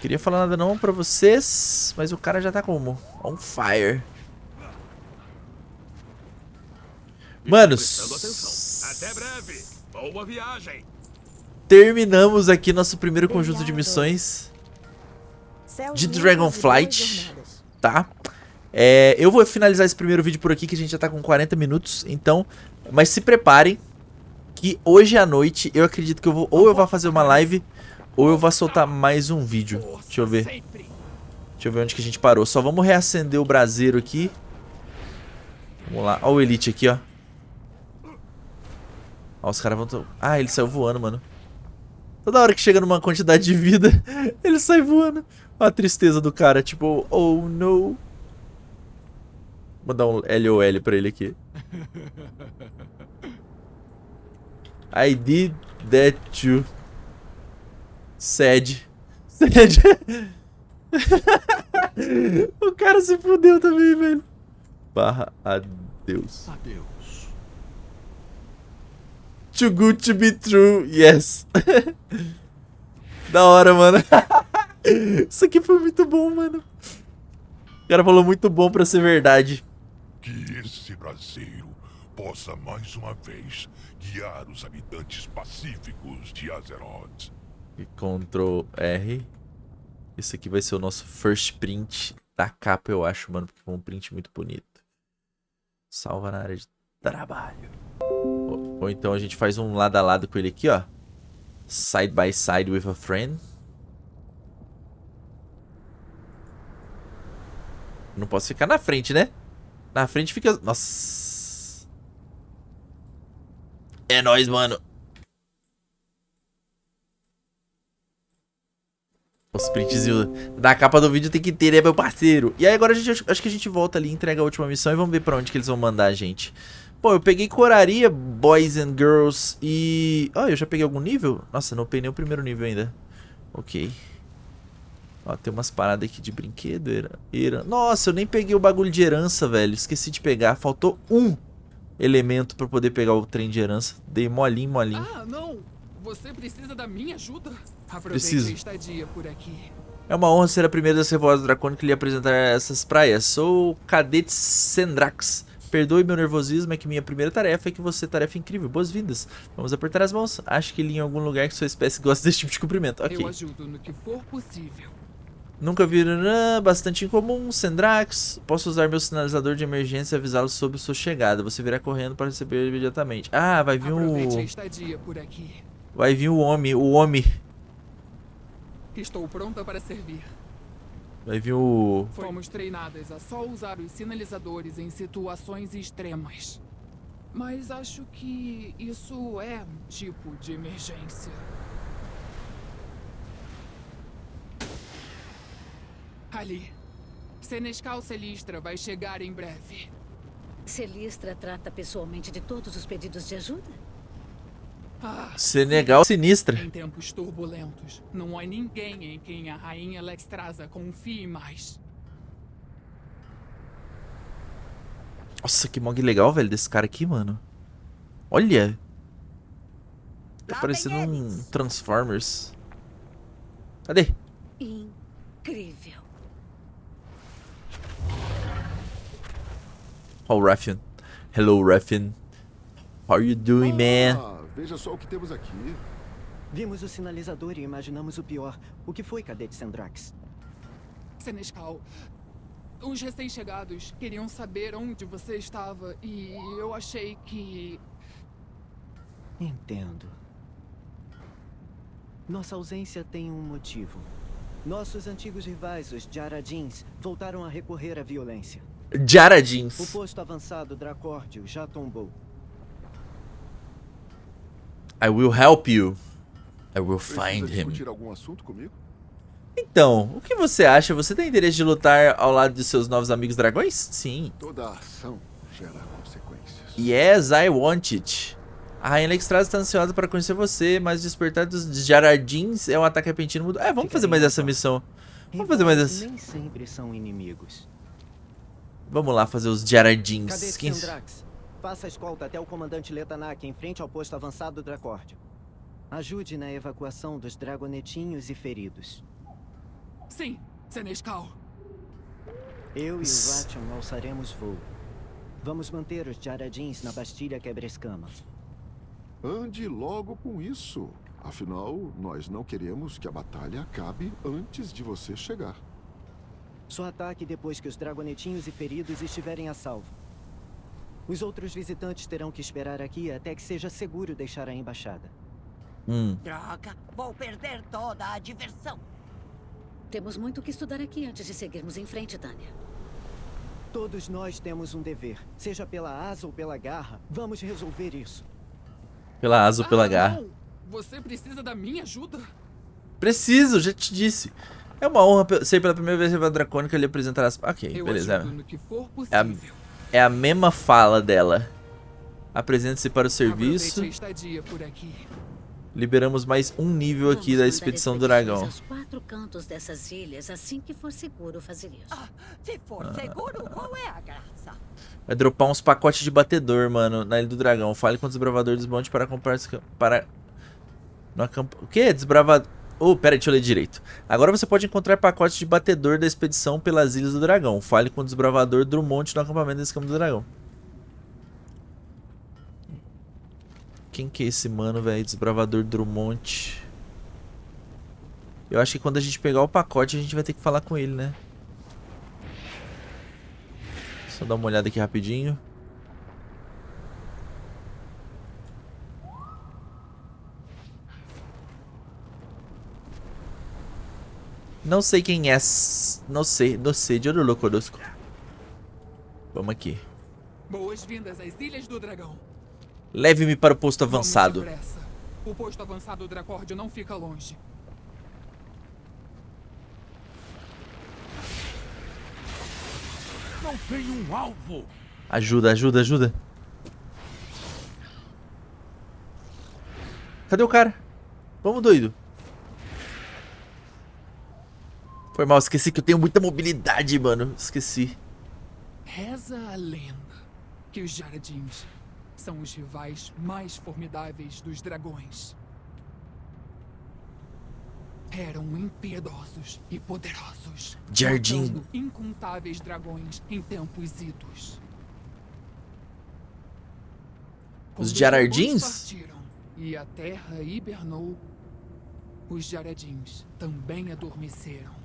Queria falar nada não pra vocês, mas o cara já tá como? On fire. Manos. Até breve. Boa viagem. Terminamos aqui nosso primeiro conjunto de missões de Dragonflight, tá? É, eu vou finalizar esse primeiro vídeo por aqui, que a gente já tá com 40 minutos, então... Mas se preparem, que hoje à noite eu acredito que eu vou... Ou eu vou fazer uma live, ou eu vou soltar mais um vídeo. Deixa eu ver. Deixa eu ver onde que a gente parou. Só vamos reacender o braseiro aqui. Vamos lá. Olha o Elite aqui, ó. Ó, os caras vão... Ah, ele saiu voando, mano. Toda hora que chega numa quantidade de vida, ele sai voando. Olha a tristeza do cara, tipo, oh no. Vou dar um LOL pra ele aqui. I did that too. Sad. Sad. o cara se fudeu também, velho. Barra adeus. Adeus. Too good to be true, yes. da hora, mano. Isso aqui foi muito bom, mano. O cara falou muito bom pra ser verdade. Que esse braseiro possa mais uma vez guiar os habitantes pacíficos de Azeroth. Ctrl R. Esse aqui vai ser o nosso first print da capa, eu acho, mano, porque foi um print muito bonito. Salva na área de trabalho. Ou, ou então a gente faz um lado a lado com ele aqui, ó. Side by side with a friend. Não posso ficar na frente, né? Na frente fica... Nossa. É nóis, mano. Os printzinhos da capa do vídeo tem que ter, né, meu parceiro? E aí agora a gente, acho que a gente volta ali, entrega a última missão e vamos ver pra onde que eles vão mandar a gente. Pô, eu peguei coraria, boys and girls, e... Ó, oh, eu já peguei algum nível? Nossa, não peguei o primeiro nível ainda. Ok. Ó, tem umas paradas aqui de brinquedo. Era, era... Nossa, eu nem peguei o bagulho de herança, velho. Esqueci de pegar. Faltou um elemento pra poder pegar o trem de herança. Dei molinho, molinho. Ah, não. Você precisa da minha ajuda? Aproveite Preciso. estadia por aqui. É uma honra ser a primeira das revoadas dracônicas que lhe apresentar essas praias. Sou o Cadete Sendrax. Perdoe meu nervosismo, é que minha primeira tarefa é que você tarefa incrível. Boas-vindas. Vamos apertar as mãos. Acho que li em algum lugar que sua espécie gosta desse tipo de cumprimento. Ok. Eu ajudo no que for possível. Nunca vi bastante incomum, Sendrax. Posso usar meu sinalizador de emergência e avisá-lo sobre sua chegada. Você virá correndo para receber imediatamente. Ah, vai vir o... estadia por aqui. Vai vir o homem, o homem. Estou pronta para servir. Vai vir o... Fomos treinadas a só usar os sinalizadores em situações extremas. Mas acho que isso é um tipo de emergência. Ali. Senescal Celistra vai chegar em breve. Celistra trata pessoalmente de todos os pedidos de ajuda? Ah, Senegal sinistra. Em tempos turbulentos, não há ninguém em quem a rainha Lexstrasa confie mais. Nossa, que mog legal, velho, desse cara aqui, mano. Olha. Tá parecendo um Transformers. Cadê? Incrível. Ó, o Raffian. Hello, Raffian. How are you doing, man? Ah, veja só o que temos aqui. Vimos o sinalizador e imaginamos o pior. O que foi, Cadete Sandrax? Senescal, os recém-chegados queriam saber onde você estava e eu achei que... Entendo. Nossa ausência tem um motivo. Nossos antigos rivais, os Jaradins, voltaram a recorrer à violência. Jara Jeans. O posto avançado Dracórdio já tombou. I will help you. I will find him. discutir algum assunto comigo? Então, o que você acha? Você tem interesse de lutar ao lado de seus novos amigos dragões? Sim. Toda ação gera consequências. Yes, I want it. A Rainha Alexstrasza está ansiosa para conhecer você, mas despertar dos Jarardins é um ataque repentino. É, vamos fazer mais essa missão. Vamos fazer mais essa. Nem sempre são inimigos. Vamos lá fazer os Jarardins. Cadê Quem-? Faça a escolta até o comandante Letanak em frente ao posto avançado Dracórdio. Ajude na evacuação dos dragonetinhos e feridos. Sim, Senescal. Eu e o Ration alçaremos voo. Vamos manter os Jaradins na Bastilha Quebra-Escama. Ande logo com isso. Afinal, nós não queremos que a batalha acabe antes de você chegar. Só ataque depois que os dragonetinhos e feridos estiverem a salvo. Os outros visitantes terão que esperar aqui até que seja seguro deixar a embaixada. Hum. Droga, vou perder toda a diversão. Temos muito o que estudar aqui antes de seguirmos em frente, Tânia. Todos nós temos um dever. Seja pela asa ou pela garra, vamos resolver isso. Pela asa ou pela Ah, garra. não. Você precisa da minha ajuda? Preciso, já te disse. É uma honra ser pela primeira vez a Dracônica lhe apresentar as... Ok, Eu beleza. É a, possível. é a mesma fala dela. Apresente-se para o serviço. Liberamos mais um nível aqui da Vamos mandar expedição do dragão. aos quatro cantos dessas ilhas assim que for seguro fazer isso. Ah, se for seguro, qual é a graça? Vai dropar uns pacotes de batedor, mano, na Ilha do Dragão. Fale com o desbravador dos montes para comprar... Para... No acamp... O que? Desbravador... Oh, pera deixa eu ler direito. Agora você pode encontrar pacotes de batedor da expedição pelas Ilhas do Dragão. Fale com o desbravador Drummond no acampamento desse campo do dragão. Quem que é esse mano, velho? Desbravador Drummond. Eu acho que quando a gente pegar o pacote, a gente vai ter que falar com ele, né? Só dar uma olhada aqui rapidinho. Não sei quem é. s- Não sei. Não sei. De olho conosco. Vamos aqui. Boas-vindas às Ilhas do Dragão. Leve-me para o posto avançado. O posto avançado Dracórdio não fica longe. Não tem um alvo. Ajuda, ajuda, ajuda. Cadê o cara? Vamos, doido. Foi mal, esqueci que eu tenho muita mobilidade, mano. Esqueci. Reza a lenda que os Jaradins são os rivais mais formidáveis dos dragões. Eram impiedosos e poderosos. Jardim. Incontáveis dragões em tempos idos. Os Jarardins? partiram E a terra hibernou. Os Jaradins também adormeceram.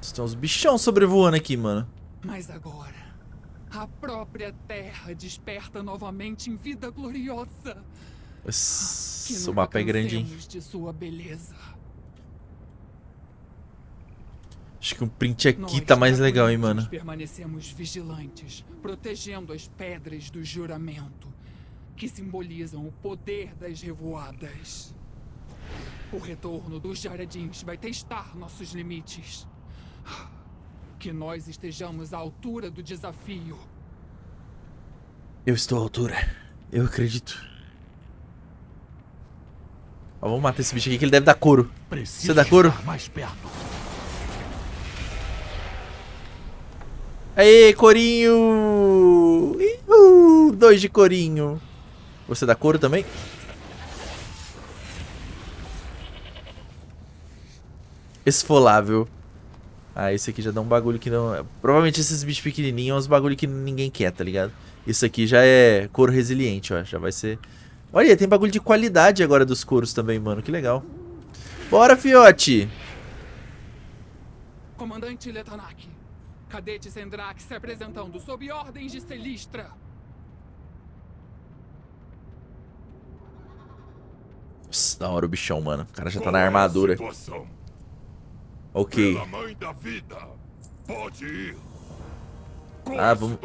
Tem uns bichão sobrevoando aqui, mano. Mas agora, a própria terra desperta novamente em vida gloriosa. Esse, o mapa é grande, hein? de sua beleza. Acho que um print aqui Nós, tá mais legal, hein, mano. Permanecemos vigilantes, protegendo as pedras do juramento, que simbolizam o poder das revoadas. O retorno dos Jaradins vai testar nossos limites. Que nós estejamos à altura do desafio. Eu estou à altura. Eu acredito. Ó, vamos matar esse bicho aqui que ele deve dar couro. Você dá couro? mais perto. Aê, corinho! Uhul, dois de corinho. Você dá couro também? Esfolável. Ah, esse aqui já dá um bagulho que não... Provavelmente esses bichos pequenininhos é uns bagulho que ninguém quer, tá ligado? Isso aqui já é couro resiliente, ó. Já vai ser... Olha, tem bagulho de qualidade agora dos couros também, mano. Que legal. Bora, fiote! Comandante Letanak, Cadete Sendrak se apresentando sob ordens de Celistra. Pss, da hora o bichão, mano. O cara já tá Qual na é a armadura. situação? Ok. Ah, vamos...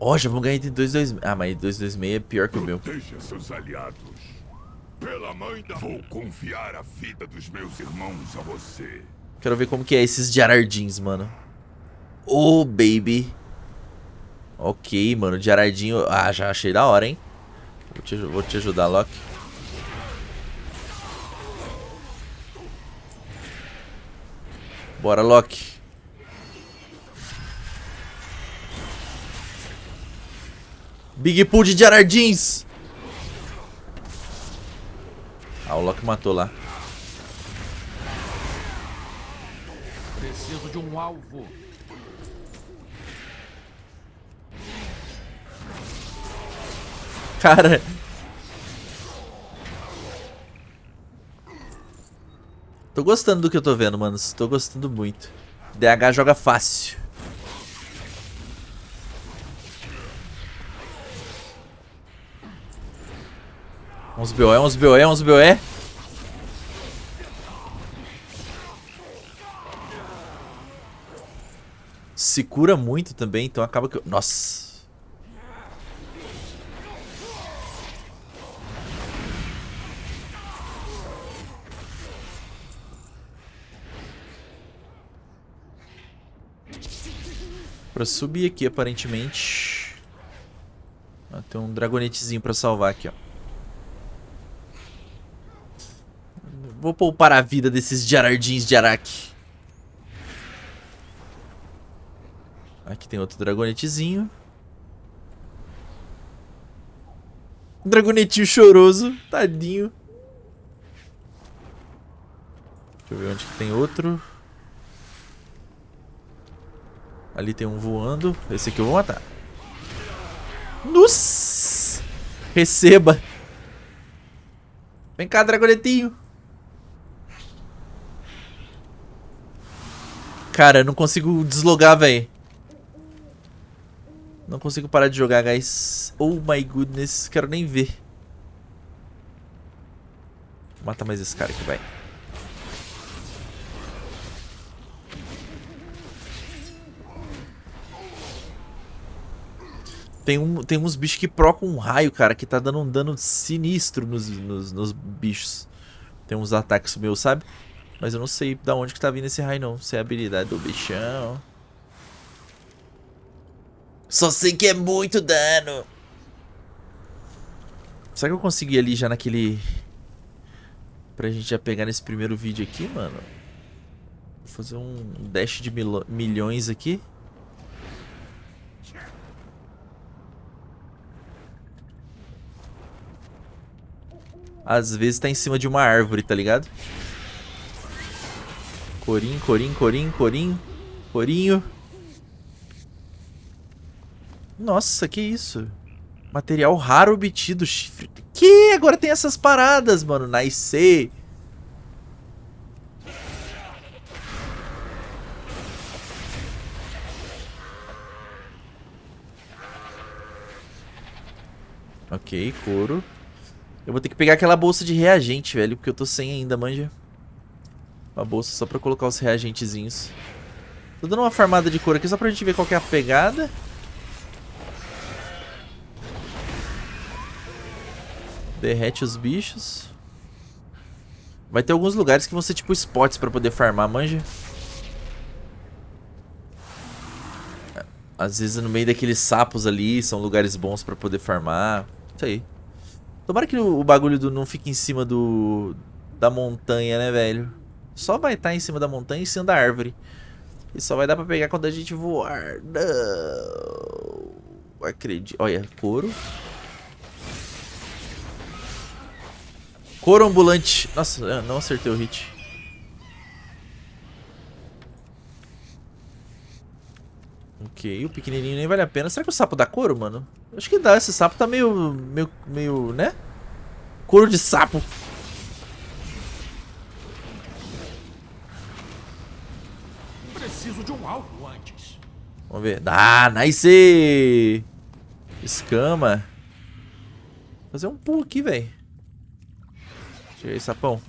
Ó, já vamos ganhar item 226. Ah, mas 226 é pior que o meu. Seus aliados. Pela mãe da... Vou confiar a vida dos meus irmãos a você. Quero ver como que é esses Jarardins, mano. Oh, baby. Ok, mano. Jarardinho... Ah, já achei da hora, hein? Vou te, vou te ajudar, Loki. Bora, Loki. Big Pool de Jarardins. Ah, o Loki matou lá. Preciso de um alvo. Cara. Tô gostando do que eu tô vendo, mano. Tô gostando muito. DH joga fácil. Uns BOE, uns BOE, uns BOE. Se cura muito também, então acaba que... eu- Nossa. Pra subir aqui, aparentemente. Ah, tem um dragonetezinho pra salvar aqui, ó. Vou poupar a vida desses Jarardins de Araki. Aqui tem outro dragonetezinho. Dragonetinho choroso. Tadinho. Deixa eu ver onde que tem outro. Ali tem um voando. Esse aqui eu vou matar. Nossa! Receba. Vem cá, dragonetinho. Cara, eu não consigo deslogar, velho. Não consigo parar de jogar, guys. Oh my goodness. Quero nem ver. Mata mais esse cara aqui, vai. Tem, um, tem uns bichos que procam um raio, cara, que tá dando um dano sinistro nos, nos, nos bichos. Tem uns ataques meus, sabe? Mas eu não sei da onde que tá vindo esse raio, não. Se é a habilidade do bichão. Só sei que é muito dano. Será que eu consegui ali já naquele... Pra gente já pegar nesse primeiro vídeo aqui, mano? Vou fazer um dash de mil... milhões aqui. Às vezes tá em cima de uma árvore, tá ligado? Corim, corim, corim, corim. Corinho. Nossa, que isso? Material raro obtido. Chifre. Que? Agora tem essas paradas, mano. Nice. Ok, couro. Eu vou ter que pegar aquela bolsa de reagente, velho, porque eu tô sem ainda, manja. Uma bolsa só pra colocar os reagentezinhos. Tô dando uma farmada de couro aqui só pra gente ver qual é a pegada. Derrete os bichos. Vai ter alguns lugares que vão ser tipo spots pra poder farmar, manja. Às vezes no meio daqueles sapos ali são lugares bons pra poder farmar. Isso aí. Tomara que o, bagulho do, não fique em cima do da montanha, né, velho? Só vai estar em cima da montanha e em cima da árvore. E só vai dar pra pegar quando a gente voar. Não. Acredito. Olha, couro. Couro ambulante. Nossa, não acertei o hit. Ok, o pequenininho nem vale a pena. Será que o sapo dá couro, mano? Acho que dá. Esse sapo tá meio... Meio... meio né? Couro de sapo. Preciso de um alvo antes. Vamos ver. Ah, nice! Escama. Vou fazer um pulo aqui, velho. Chega aí, sapão.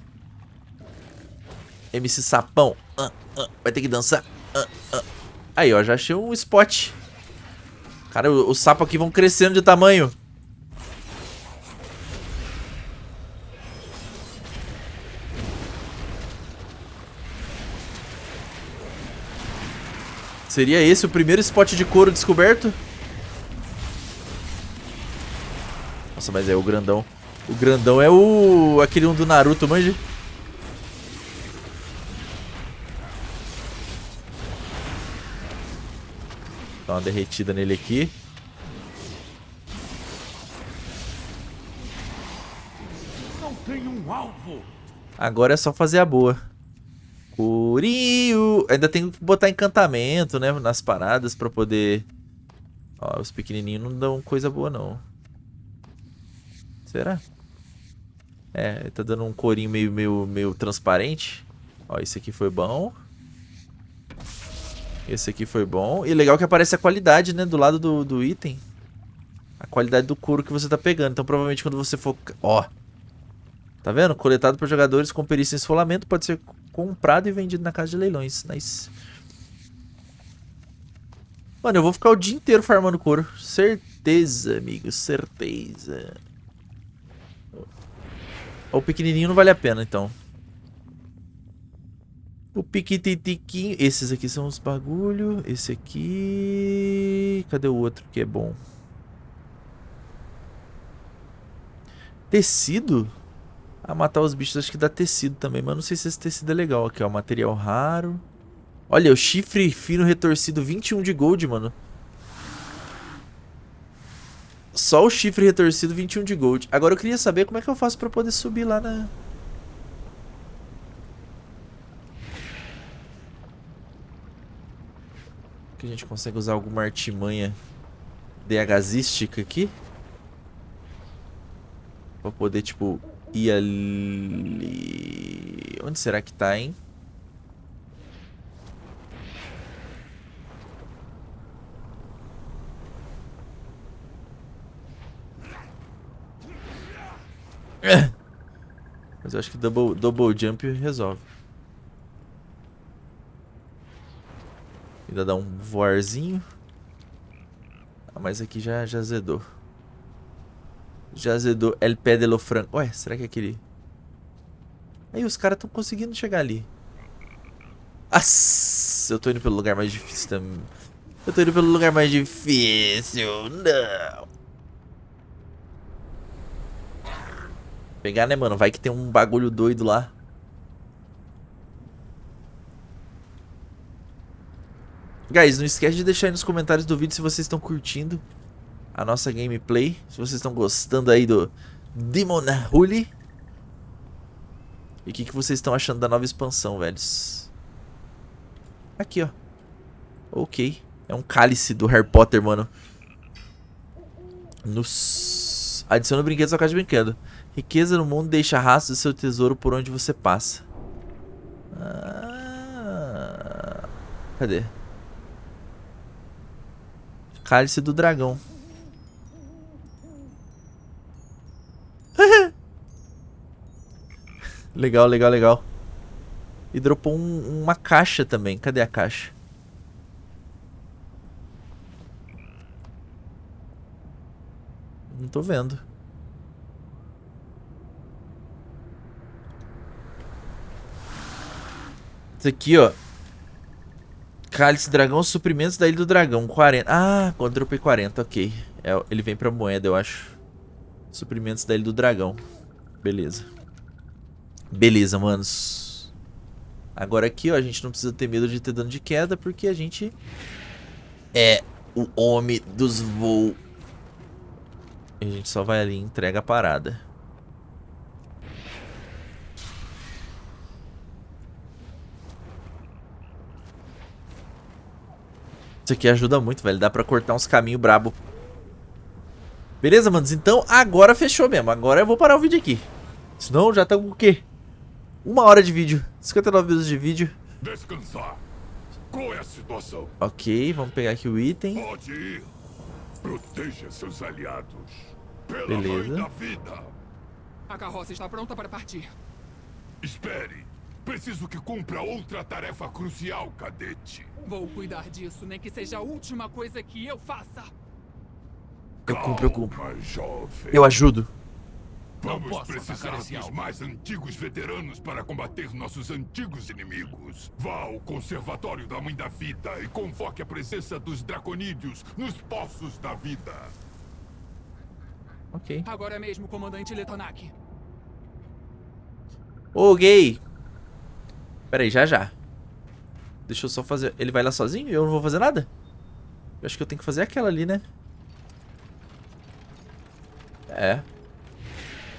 MC Sapão. Ah, ah, vai ter que dançar. Ah. Aí, ó, já achei um spot. Cara, os sapos aqui vão crescendo de tamanho. Seria esse o primeiro spot de couro descoberto? Nossa, mas é o grandão. O grandão é o... aquele um do Naruto, manja? Dá uma derretida nele aqui. Não tem um alvo. Agora é só fazer a boa. Curio. Ainda tem que botar encantamento, né? Nas paradas pra poder... Ó, os pequenininhos não dão coisa boa, não. Será? É, tá dando um corinho meio, meio, meio transparente. Ó, esse aqui foi bom. Esse aqui foi bom. E legal que aparece a qualidade, né? Do lado do, do item. A qualidade do couro que você tá pegando. Então, provavelmente, quando você for... Ó. Tá vendo? Coletado por jogadores com perícia em esfolamento. Pode ser comprado e vendido na casa de leilões. Nice. Mano, eu vou ficar o dia inteiro farmando couro. Certeza, amigo. Certeza. O pequenininho não vale a pena, então. O piquititiquinho. Esses aqui são os bagulho. Esse aqui... Cadê o outro que é bom? Tecido? Ah, matar os bichos acho que dá tecido também. Mas não sei se esse tecido é legal. Aqui, ó. Material raro. Olha, o chifre fino retorcido 21 de gold, mano. Só o chifre retorcido, 21 de gold. Agora eu queria saber como é que eu faço pra poder subir lá na... Que a gente consegue usar alguma artimanha DHzística aqui. Pra poder, tipo, ir ali... Onde será que tá, hein? Mas eu acho que double, double jump resolve. Ainda dá um voarzinho. Ah, mas aqui já, já zedou. Já zedou El Pé de lo Franco. Ué, será que é aquele... Aí os caras estão conseguindo chegar ali. Nossa, eu tô indo pelo lugar mais difícil também. Eu tô indo pelo lugar mais difícil. Não. Pegar, né, mano? Vai que tem um bagulho doido lá. Guys, não esquece de deixar aí nos comentários do vídeo se vocês estão curtindo a nossa gameplay. Se vocês estão gostando aí do Demon Hully. E o que, que vocês estão achando da nova expansão, velhos. Aqui, ó. Ok. É um cálice do Harry Potter, mano. Nos... Adiciona brinquedos ao caixa de brinquedo. Riqueza no mundo deixa rastro do seu tesouro por onde você passa. Ah, cadê? Cálice do dragão. legal, legal, legal. E dropou um, uma caixa também. Cadê a caixa? Não tô vendo. Isso aqui, ó. Cálice Dragão, suprimentos da Ilha do Dragão, 40. Ah, quando dropei 40, ok. É, ele vem pra moeda, eu acho. Suprimentos da Ilha do Dragão. Beleza. Beleza, manos. Agora aqui, ó, a gente não precisa ter medo de ter dano de queda, porque a gente é o homem dos voos. A gente só vai ali e entrega a parada. Isso aqui ajuda muito, velho. Dá pra cortar uns caminhos brabo. Beleza, manos? Então, agora fechou mesmo. Agora eu vou parar o vídeo aqui. Senão já tá com o quê? Uma hora de vídeo. 59 minutos de vídeo. Descansar. Qual é a situação? Ok, vamos pegar aqui o item. Pode ir. Proteja seus aliados. Pela Beleza. mãe da vida. A carroça está pronta para partir. Espere. Preciso que cumpra outra tarefa crucial, cadete. Vou cuidar disso, nem que seja a última coisa que eu faça. Eu cumpro, eu cumpro. Eu ajudo. Vamos precisar dos mais antigos veteranos para combater nossos antigos inimigos. Vá ao Conservatório da Mãe da Vida e convoque a presença dos Draconídeos nos Poços da Vida. Ok. Agora mesmo, comandante Letonak. Ô, gay. Pera aí, já já. Deixa eu só fazer... Ele vai lá sozinho e eu não vou fazer nada? Eu acho que eu tenho que fazer aquela ali, né? É.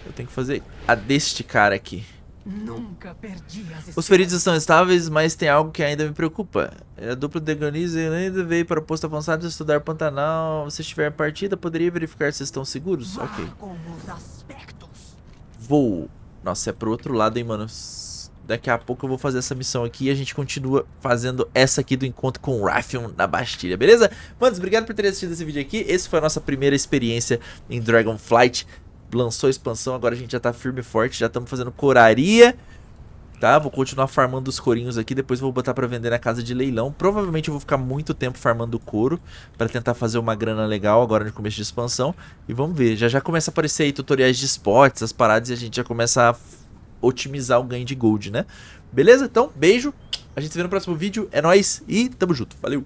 Eu tenho que fazer a deste cara aqui. Nunca perdi as Os feridos estão estáveis, mas tem algo que ainda me preocupa. A dupla de Deganize ainda veio para o posto avançado estudar Pantanal. Se estiver partida, poderia verificar se estão seguros? Ok. com os aspectos. Vou. Nossa, é pro outro lado, hein, mano. Daqui a pouco eu vou fazer essa missão aqui e a gente continua fazendo essa aqui do encontro com o Raffion na Bastilha, beleza? Manos, obrigado por terem assistido esse vídeo aqui. Esse foi a nossa primeira experiência em Dragonflight. Lançou a expansão, agora a gente já tá firme e forte, já estamos fazendo coraria. Tá, vou continuar farmando os corinhos aqui, depois vou botar pra vender na casa de leilão. Provavelmente eu vou ficar muito tempo farmando couro pra tentar fazer uma grana legal agora no começo de expansão. E vamos ver, já já começa a aparecer aí tutoriais de spots, as paradas e a gente já começa a otimizar o ganho de gold, né? Beleza? Então, beijo, a gente se vê no próximo vídeo, é nóis e tamo junto, valeu!